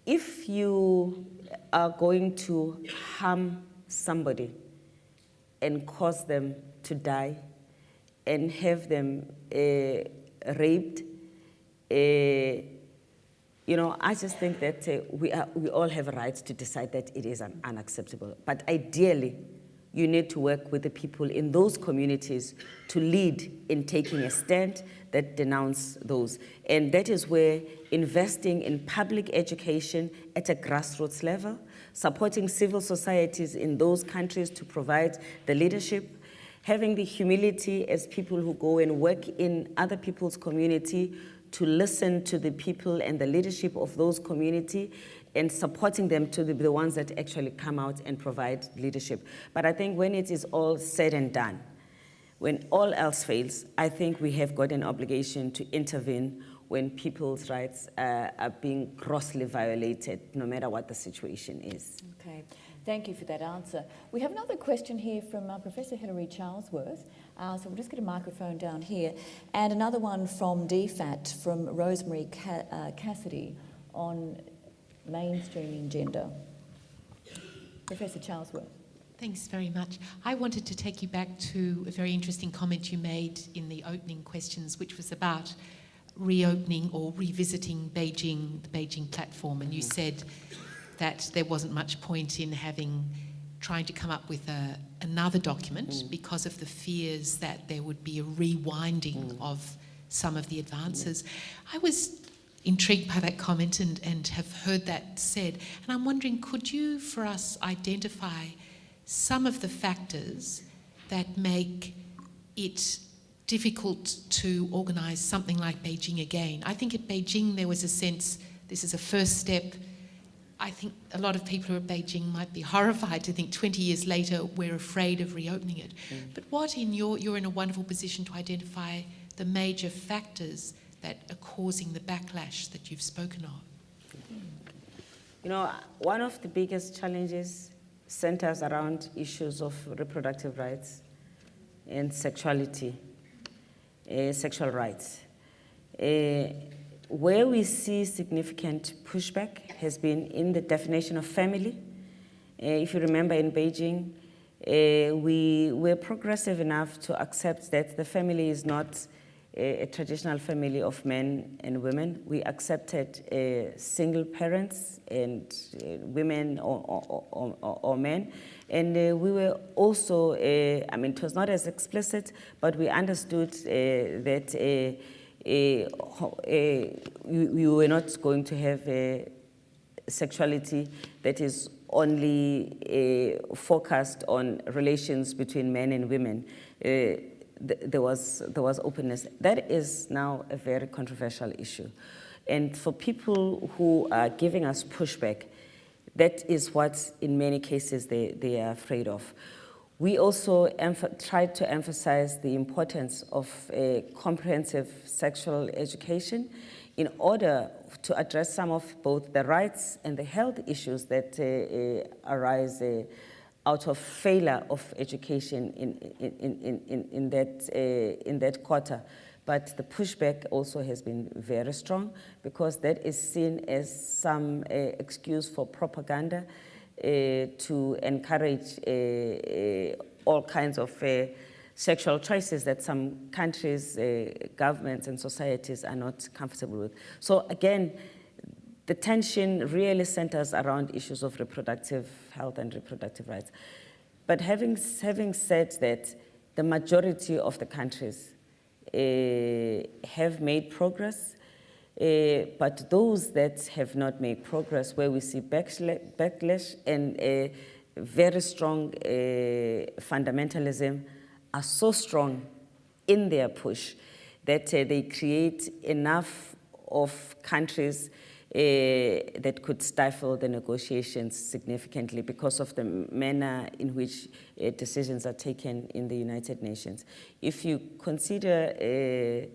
if you are going to harm somebody and cause them to die and have them uh, raped, uh, you know, I just think that uh, we, are, we all have a right to decide that it is un- unacceptable. But ideally, you need to work with the people in those communities to lead in taking a stand that denounce those. And that is where investing in public education at a grassroots level, supporting civil societies in those countries to provide the leadership, having the humility as people who go and work in other people's community to listen to the people and the leadership of those community and supporting them to be the ones that actually come out and provide leadership. But I think when it is all said and done, when all else fails, I think we have got an obligation to intervene when people's rights uh, are being grossly violated, no matter what the situation is. Okay, thank you for that answer. We have another question here from uh, Professor Hilary Charlesworth. Uh, so we'll just get a microphone down here. And another one from DFAT from Rosemary Ca- uh, Cassidy on mainstreaming gender. Professor Charlesworth. Thanks very much. I wanted to take you back to a very interesting comment you made in the opening questions, which was about reopening or revisiting Beijing, the Beijing platform. And you said that there wasn't much point in having trying to come up with a, another document Mm. because of the fears that there would be a rewinding Mm. of some of the advances. I was intrigued by that comment and, and have heard that said. And I'm wondering, could you, for us, identify some of the factors that make it difficult to organise something like Beijing again? I think at Beijing there was a sense this is a first step. I think a lot of people who are at Beijing might be [LAUGHS] horrified to think 20 years later we're afraid of reopening it. Mm. But what in your, you're in a wonderful position to identify the major factors that are causing the backlash that you've spoken of? You know, one of the biggest challenges centers around issues of reproductive rights and sexuality, sexual rights. Uh, where we see significant pushback has been in the definition of family. Uh, if you remember in Beijing, uh, we were progressive enough to accept that the family is not a, a traditional family of men and women. We accepted uh, single parents and uh, women or, or, or, or men. And uh, we were also, uh, I mean, it was not as explicit, but we understood uh, that uh, uh, we, we were not going to have uh, sexuality that is only focused on relations between men and women. Th- there, was, there was openness. That is now a very controversial issue. And for people who are giving us pushback, that is what, in many cases, they, they are afraid of. We also tried to emphasize the importance of a comprehensive sexual education in order to address some of both the rights and the health issues that uh, uh, arise uh, out of failure of education in, in, in, in, in, that, uh, in that quarter. But the pushback also has been very strong because that is seen as some uh, excuse for propaganda uh, to encourage uh, uh, all kinds of uh, sexual choices that some countries, governments, and societies are not comfortable with. So, again, the tension really centers around issues of reproductive health and reproductive rights. But having, having said that, the majority of the countries have made progress, uh, but those that have not made progress, where we see backla- backlash and uh, very strong uh, fundamentalism, are so strong in their push that uh, they create enough of countries uh, that could stifle the negotiations significantly because of the manner in which uh, decisions are taken in the United Nations. If you consider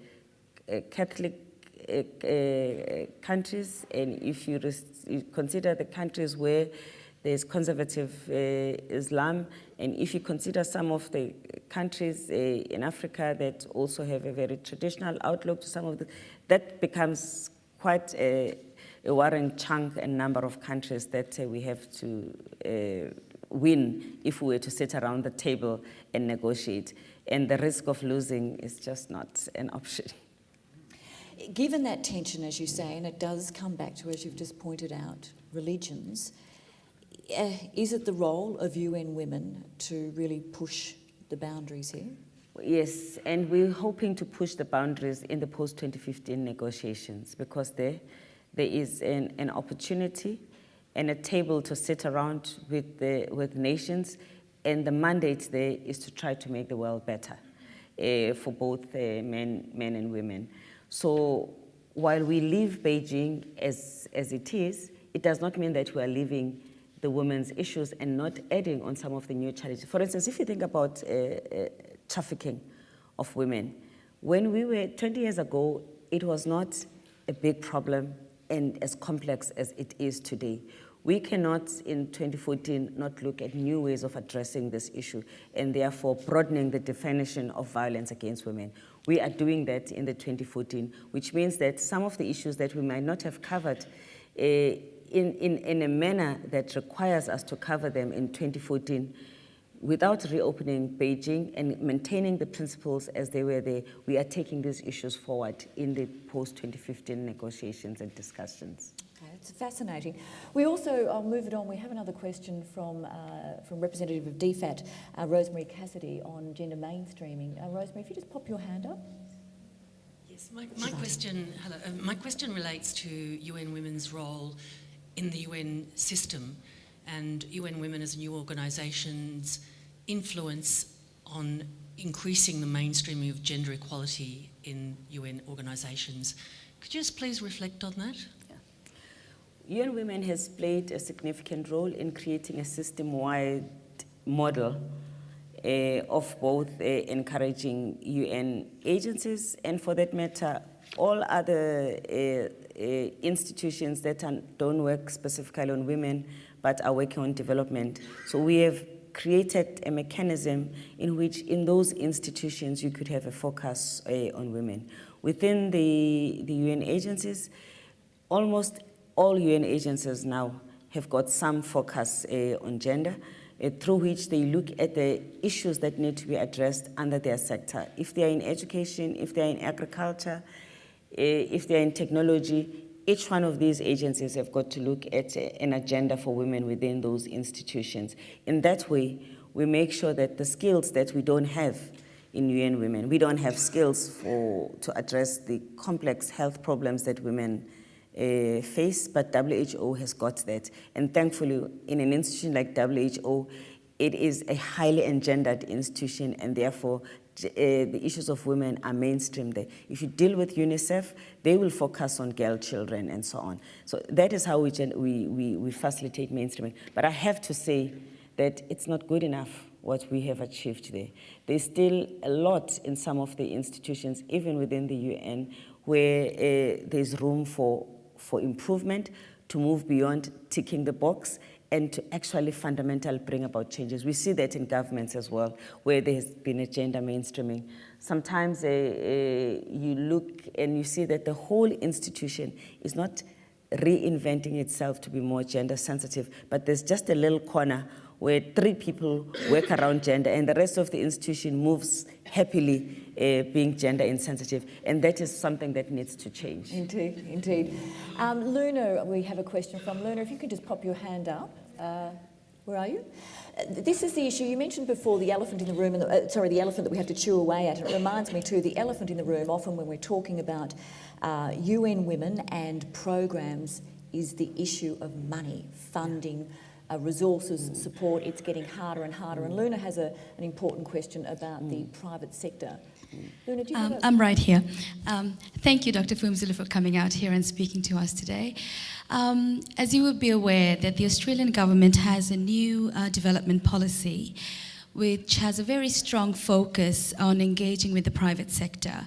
uh, Catholic countries and if you, you consider the countries where there's conservative Islam, and if you consider some of the countries in Africa that also have a very traditional outlook to some of the, that becomes quite a, a worrying chunk and number of countries that uh, we have to uh, win if we were to sit around the table and negotiate. And the risk of losing is just not an option. Given that tension, as you say, and it does come back to, as you've just pointed out, religions, uh, is it the role of UN Women to really push the boundaries here? Yes, and we're hoping to push the boundaries in the post-2015 negotiations because there, there is an, an opportunity and a table to sit around with, the, with nations, and the mandate there is to try to make the world better uh, for both uh, men, men and women. So while we leave Beijing as, as it is, it does not mean that we are leaving the women's issues and not adding on some of the new challenges. For instance, if you think about uh, trafficking of women, when we were 20 years ago, it was not a big problem and as complex as it is today. We cannot, in 2014, not look at new ways of addressing this issue and therefore broadening the definition of violence against women. We are doing that in the 2014, which means that some of the issues that we might not have covered uh, in, in, in a manner that requires us to cover them in 2014 without reopening Beijing and maintaining the principles as they were there, we are taking these issues forward in the post-2015 negotiations and discussions. Okay, it's fascinating. We also, I'll move it on, we have another question from, uh, from representative of DFAT, uh, Rosemary Cassidy, on gender mainstreaming. Uh, Rosemary, if you just pop your hand up. Yes, my, my question, hello, uh, my question relates to UN Women's role in the UN system and UN Women as a new organisation's influence on increasing the mainstreaming of gender equality in UN organisations. Could you just please reflect on that? UN Women has played a significant role in creating a system-wide model uh, of both uh, encouraging UN agencies and for that matter, all other uh, institutions that don't work specifically on women but are working on development. So we have created a mechanism in which in those institutions you could have a focus uh, on women. Within the, the UN agencies, almost all UN agencies now have got some focus uh, on gender, uh, through which they look at the issues that need to be addressed under their sector. If they are in education, if they are in agriculture, if they are in technology, each one of these agencies have got to look at an agenda for women within those institutions. In that way, we make sure that the skills that we don't have in UN Women, we don't have skills for, to address the complex health problems that women uh, face, but WHO has got that. And thankfully, in an institution like WHO, it is a highly engendered institution and therefore uh, the issues of women are mainstream there. If you deal with UNICEF, they will focus on girl children and so on. So that is how we, we, we, we facilitate mainstreaming. But I have to say that it's not good enough what we have achieved there. There's still a lot in some of the institutions, even within the UN, where uh, there's room for, for improvement to move beyond ticking the box and to actually fundamentally bring about changes. We see that in governments as well, where there's been a gender mainstreaming. Sometimes uh, uh, you look and you see that the whole institution is not reinventing itself to be more gender sensitive, but there's just a little corner where three people work around gender and the rest of the institution moves happily uh, being gender insensitive. And that is something that needs to change. Indeed, indeed. Um, Luna, we have a question from Luna. If you could just pop your hand up. Uh, where are you? Uh, this is the issue you mentioned before the elephant in the room, and the, uh, sorry, the elephant that we have to chew away at. It reminds me too, the elephant in the room, often when we're talking about uh, UN women and programs, is the issue of money, funding, uh, resources, support. It's getting harder and harder. And Luna has a, an important question about the private sector. Luna, do you Um, have a- I'm right here. Um, thank you, Dr. Phumzile, for coming out here and speaking to us today. Um, as you would be aware, that the Australian government has a new uh, development policy which has a very strong focus on engaging with the private sector.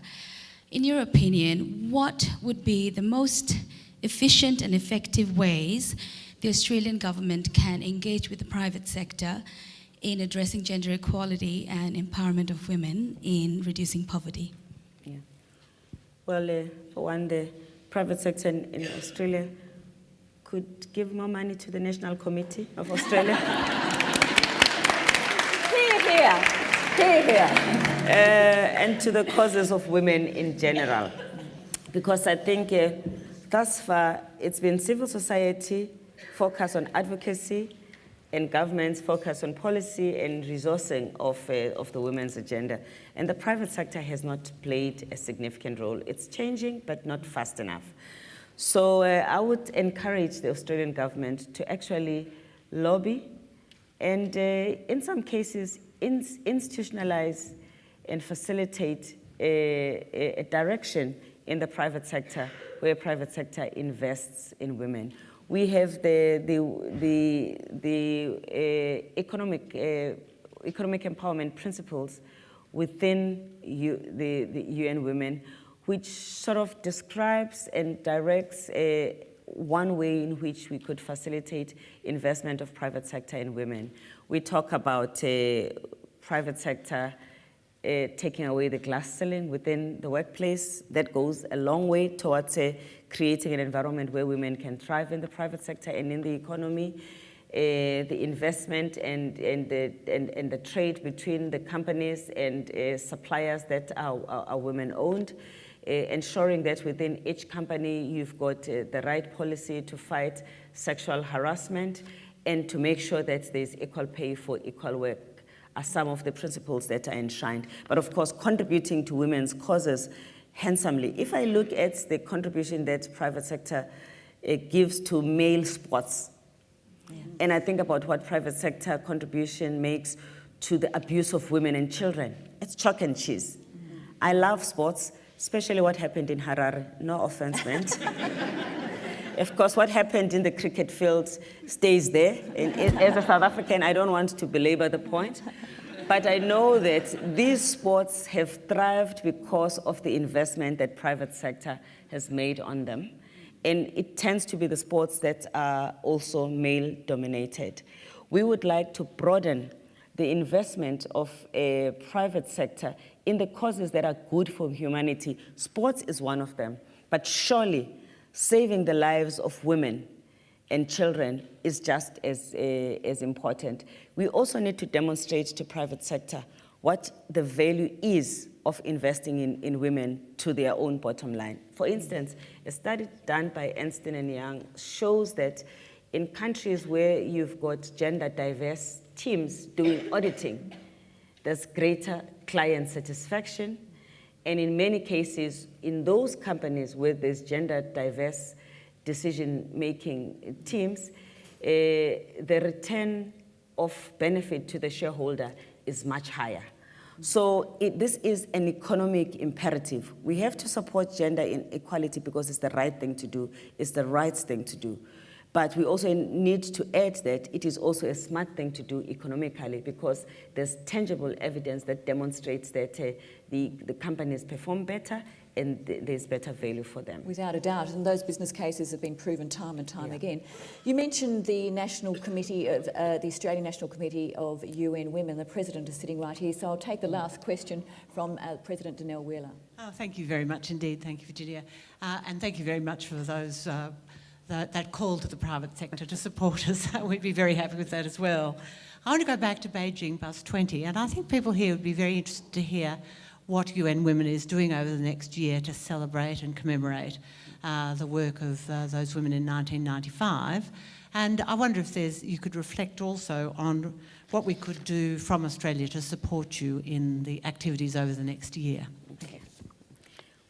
In your opinion, what would be the most efficient and effective ways the Australian government can engage with the private sector in addressing gender equality and empowerment of women in reducing poverty? Yeah. Well, uh, for one, the private sector in, in Australia could give more money to the National Committee of Australia. [LAUGHS] Hear, hear, hear, hear. uh, and to the causes of women in general. Because I think uh, thus far it's been civil society focused on advocacy, and governments focus on policy and resourcing of, uh, of the women's agenda. And the private sector has not played a significant role. It's changing, but not fast enough. So uh, I would encourage the Australian government to actually lobby and uh, in some cases ins institutionalize and facilitate a, a, direction in the private sector where private sector invests in women. We have the, the, the, the uh, economic, uh, economic empowerment principles within U, the, the UN Women, which sort of describes and directs uh, one way in which we could facilitate investment of private sector in women. We talk about uh, private sector uh, taking away the glass ceiling within the workplace. That goes a long way towards uh, creating an environment where women can thrive in the private sector and in the economy. Uh, the investment and, and, the, and, and the trade between the companies and uh, suppliers that are, are, are women owned. Uh, ensuring that within each company you've got uh, the right policy to fight sexual harassment and to make sure that there's equal pay for equal work are some of the principles that are enshrined. But of course, contributing to women's causes handsomely. If I look at the contribution that private sector uh, gives to male sports, yeah. and I think about what private sector contribution makes to the abuse of women and children, it's chalk and cheese. Mm -hmm. I love sports, especially what happened in Harare. No offense meant. [LAUGHS] of course, what happened in the cricket field stays there. And as a South African, I don't want to belabor the point. But I know that these sports have thrived because of the investment that private sector has made on them. And it tends to be the sports that are also male dominated. We would like to broaden the investment of a private sector in the causes that are good for humanity. Sports is one of them. But surely saving the lives of women and children is just as, uh, as important. We also need to demonstrate to private sector what the value is of investing in, in women to their own bottom line. For instance, a study done by Ernst & Young shows that in countries where you've got gender diverse teams doing auditing, there's greater client satisfaction. And in many cases, in those companies where there's gender diverse decision-making teams, uh, the return of benefit to the shareholder is much higher. So it, this is an economic imperative. We have to support gender inequality because it's the right thing to do. It's the right thing to do. But we also need to add that it is also a smart thing to do economically because there's tangible evidence that demonstrates that uh, the, the companies perform better and th there's better value for them. Without a doubt, and those business cases have been proven time and time yeah. again. You mentioned the National Committee of uh, the Australian National Committee of UN Women. The President is sitting right here, so I'll take the last question from uh, President Danelle Wheeler. Oh, thank you very much indeed. Thank you, Virginia. Uh, and thank you very much for those uh, that, that call to the private sector to support us. [LAUGHS] We'd be very happy with that as well. I want to go back to Beijing Plus 20, and I think people here would be very interested to hear what UN Women is doing over the next year to celebrate and commemorate uh, the work of uh, those women in 1995. And I wonder if there's, you could reflect also on what we could do from Australia to support you in the activities over the next year. Okay.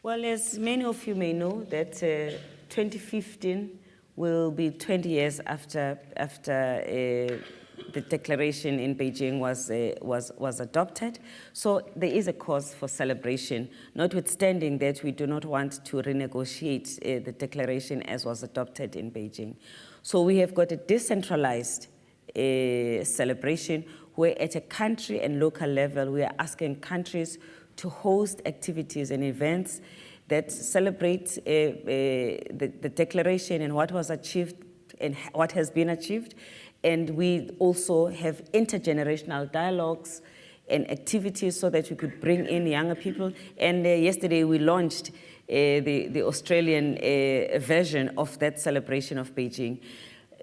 Well, as many of you may know, that uh, 2015 will be 20 years after, after uh, the declaration in Beijing was, uh, was, was adopted. So there is a cause for celebration, notwithstanding that we do not want to renegotiate uh, the declaration as was adopted in Beijing. So we have got a decentralized uh, celebration where at a country and local level, we are asking countries to host activities and events that celebrate uh, uh, the, the declaration and what was achieved and what has been achieved. And we also have intergenerational dialogues and activities so that we could bring in younger people. And uh, yesterday we launched uh, the, the Australian uh, version of that celebration of Beijing.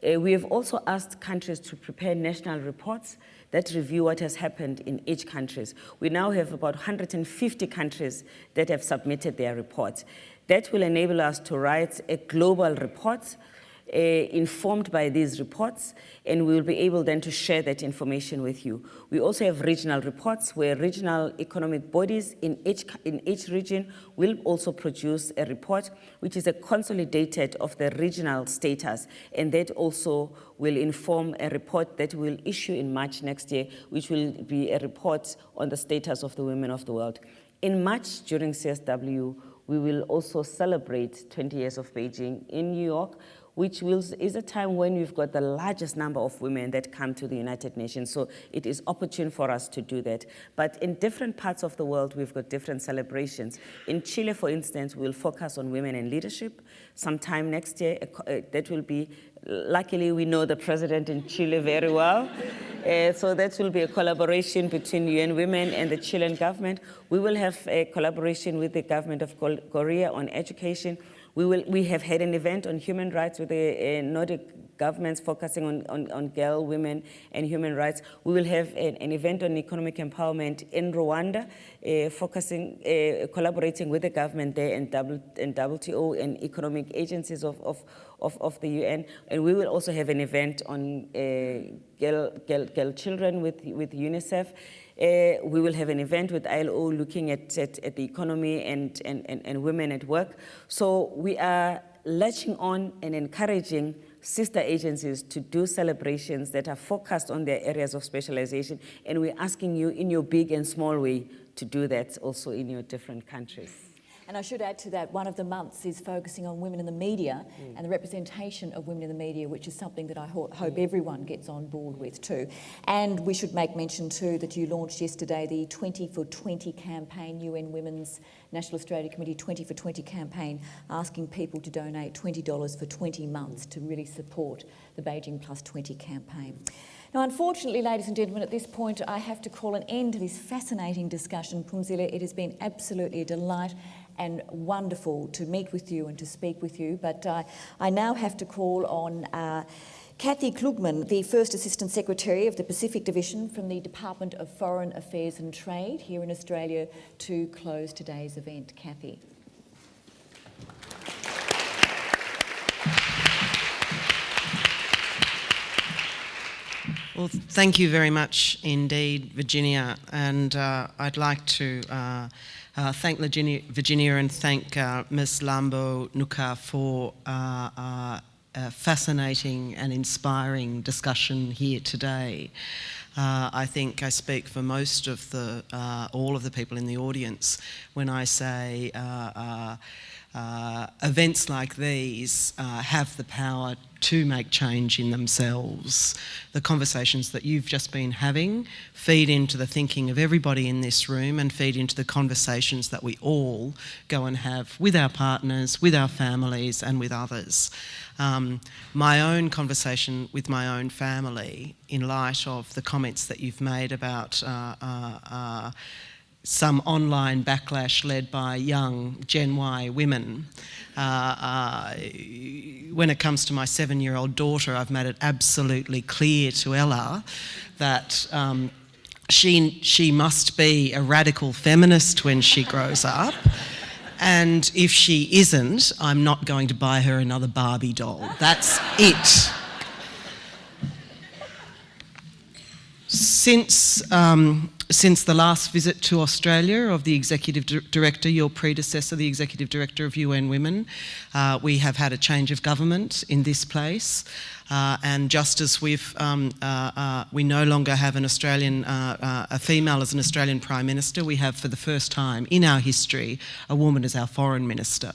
Uh, we have also asked countries to prepare national reports that review what has happened in each country. We now have about 150 countries that have submitted their reports. That will enable us to write a global report uh, informed by these reports and we will be able then to share that information with you. We also have regional reports where regional economic bodies in each, in each region will also produce a report which is a consolidated of the regional status and that also will inform a report that we'll issue in March next year which will be a report on the status of the women of the world. In March during CSW we will also celebrate 20 years of Beijing in New York which will, is a time when we've got the largest number of women that come to the United Nations. So it is opportune for us to do that. But in different parts of the world, we've got different celebrations. In Chile, for instance, we'll focus on women in leadership. Sometime next year, uh, that will be, luckily we know the president in Chile very well. [LAUGHS] Uh, so that will be a collaboration between UN Women and the Chilean government. We will have a collaboration with the government of Korea on education. We, will, we have had an event on human rights with the uh, Nordic governments focusing on, on, on, girl, women, and human rights. We will have an, an event on economic empowerment in Rwanda, uh, focusing, uh, collaborating with the government there and, w, and WTO and economic agencies of, of, of, of, the UN. And we will also have an event on uh, girl, girl, girl children with, with UNICEF. Uh, we will have an event with ILO looking at, at, at the economy and, and, and, and women at work. So we are latching on and encouraging sister agencies to do celebrations that are focused on their areas of specialization. And we're asking you in your big and small way to do that also in your different countries. And I should add to that, one of the months is focusing on women in the media mm. and the representation of women in the media, which is something that I ho hope mm. everyone gets on board with too. And we should make mention too that you launched yesterday the 20 for 20 campaign, UN Women's National Australia Committee 20 for 20 campaign, asking people to donate $20 for 20 months to really support the Beijing Plus 20 campaign. Now, unfortunately, ladies and gentlemen, at this point, I have to call an end to this fascinating discussion. Phumzile, it has been absolutely a delight and wonderful to meet with you and to speak with you. But uh, I now have to call on uh, Kathy Klugman, the First Assistant Secretary of the Pacific Division from the Department of Foreign Affairs and Trade here in Australia to close today's event. Kathy. Well, thank you very much indeed, Virginia. And uh, I'd like to uh, uh, thank Virginia, Virginia, and thank uh, Ms. Mlambo-Ngcuka for uh, uh, a fascinating and inspiring discussion here today. Uh, I think I speak for most of the, all of the people in the audience when I say uh, events like these uh, have the power to make change in themselves. The conversations that you've just been having feed into the thinking of everybody in this room and feed into the conversations that we all go and have with our partners, with our families and with others. Um, my own conversation with my own family in light of the comments that you've made about uh, uh, uh some online backlash led by young Gen Y women. Uh, uh, when it comes to my seven-year-old daughter, I've made it absolutely clear to Ella that um, she, she must be a radical feminist when she grows up. And if she isn't, I'm not going to buy her another Barbie doll. That's it. Since um, since the last visit to Australia of the Executive Director, your predecessor, the Executive Director of UN Women, uh, we have had a change of government in this place. Uh, and just as we've, um, uh, uh we no longer have an Australian, uh, uh, a female as an Australian Prime Minister, we have for the first time in our history a woman as our Foreign Minister.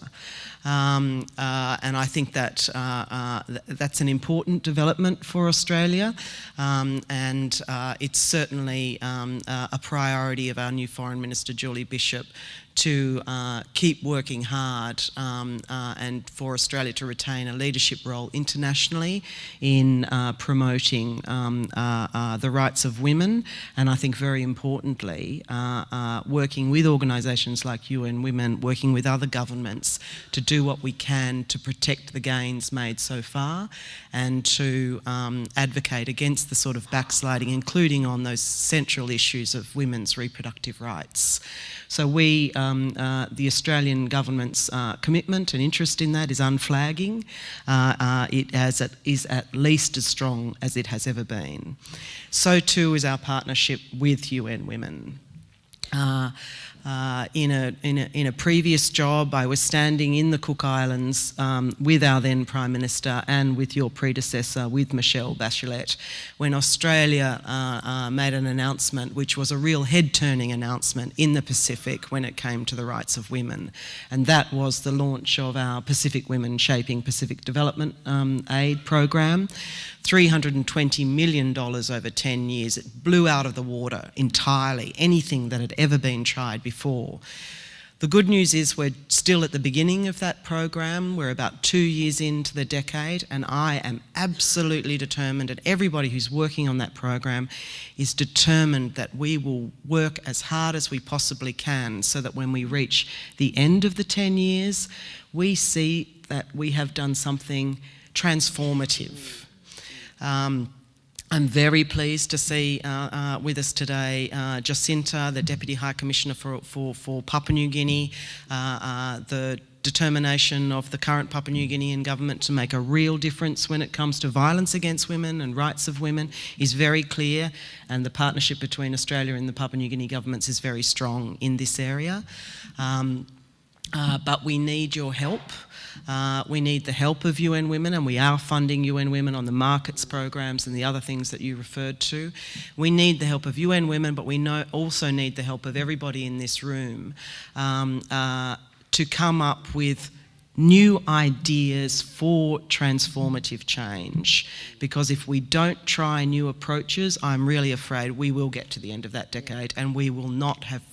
Um, uh, and I think that uh, uh, th that's an important development for Australia. Um, and uh, it's certainly um, uh, a priority of our new Foreign Minister Julie Bishop to uh, keep working hard um, uh, and for Australia to retain a leadership role internationally in uh, promoting um, uh, uh, the rights of women and I think very importantly uh, working with organisations like UN Women, working with other governments to do what we can to protect the gains made so far and to um, advocate against the sort of backsliding including on those central issues of women's reproductive rights. So we um, uh, the Australian government's uh, commitment and interest in that is unflagging. Uh, uh, it at, is at least as strong as it has ever been. So too is our partnership with UN Women. Uh, in, a, in, a, in a previous job, I was standing in the Cook Islands um, with our then Prime Minister and with your predecessor, with Michelle Bachelet, when Australia uh, uh, made an announcement which was a real head turning announcement in the Pacific when it came to the rights of women. And that was the launch of our Pacific Women Shaping Pacific Development um, Aid program. $320 million over 10 years. It blew out of the water entirely anything that had ever been tried before. The good news is we're still at the beginning of that program. We're about two years into the decade, and I am absolutely determined, and everybody who's working on that program is determined that we will work as hard as we possibly can so that when we reach the end of the 10 years, we see that we have done something transformative um, I'm very pleased to see uh, uh, with us today uh, Jacinta, the Deputy High Commissioner for, for, for Papua New Guinea, uh, uh, the determination of the current Papua New Guinean government to make a real difference when it comes to violence against women and rights of women is very clear and the partnership between Australia and the Papua New Guinea governments is very strong in this area. Um, uh, but we need your help. Uh, we need the help of UN Women, and we are funding UN Women on the markets programs and the other things that you referred to. We need the help of UN Women, but we know, also need the help of everybody in this room um, uh, to come up with new ideas for transformative change. Because if we don't try new approaches, I'm really afraid we will get to the end of that decade and we will not have,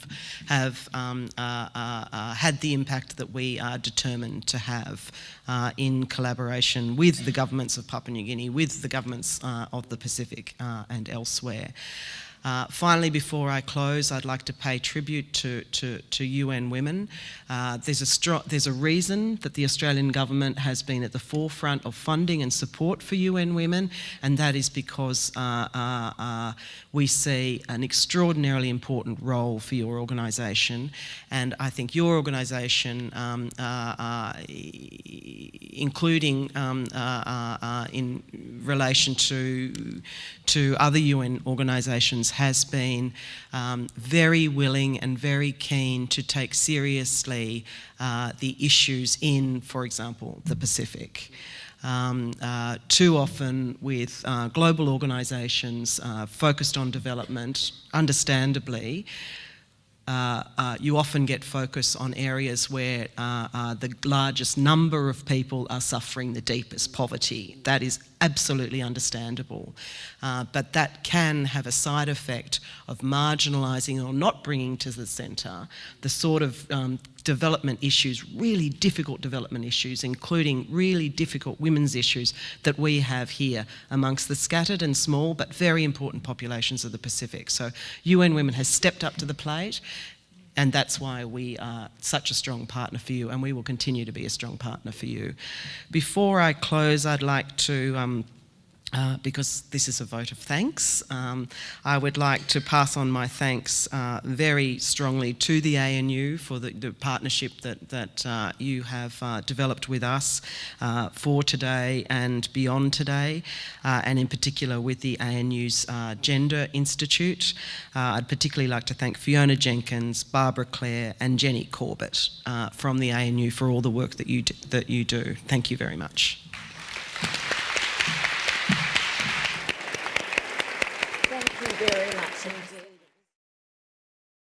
have um, uh, uh, uh, had the impact that we are determined to have uh, in collaboration with the governments of Papua New Guinea, with the governments uh, of the Pacific uh, and elsewhere. Uh, finally, before I close, I'd like to pay tribute to, to, to UN Women. Uh, there's, a there's a reason that the Australian government has been at the forefront of funding and support for UN Women, and that is because uh, uh, uh, we see an extraordinarily important role for your organisation. And I think your organisation, um, including um, in relation to, to other UN organisations, has been um, very willing and very keen to take seriously uh, the issues in, for example, the Pacific. Um, uh, too often with uh, global organisations uh, focused on development, understandably, uh, uh, you often get focus on areas where uh, uh, the largest number of people are suffering the deepest poverty. That is absolutely understandable. Uh, but that can have a side effect of marginalising or not bringing to the centre the sort of um, development issues, really difficult development issues, including really difficult women's issues that we have here amongst the scattered and small but very important populations of the Pacific. So UN Women has stepped up to the plate and that's why we are such a strong partner for you and we will continue to be a strong partner for you. Before I close, I'd like to um, uh, because this is a vote of thanks. Um, I would like to pass on my thanks uh, very strongly to the ANU for the, the partnership that, that uh, you have uh, developed with us uh, for today and beyond today, uh, and in particular with the ANU's Gender Institute. I'd particularly like to thank Fiona Jenkins, Barbara Clare and Jenny Corbett from the ANU for all the work that you that you do. Thank you very much.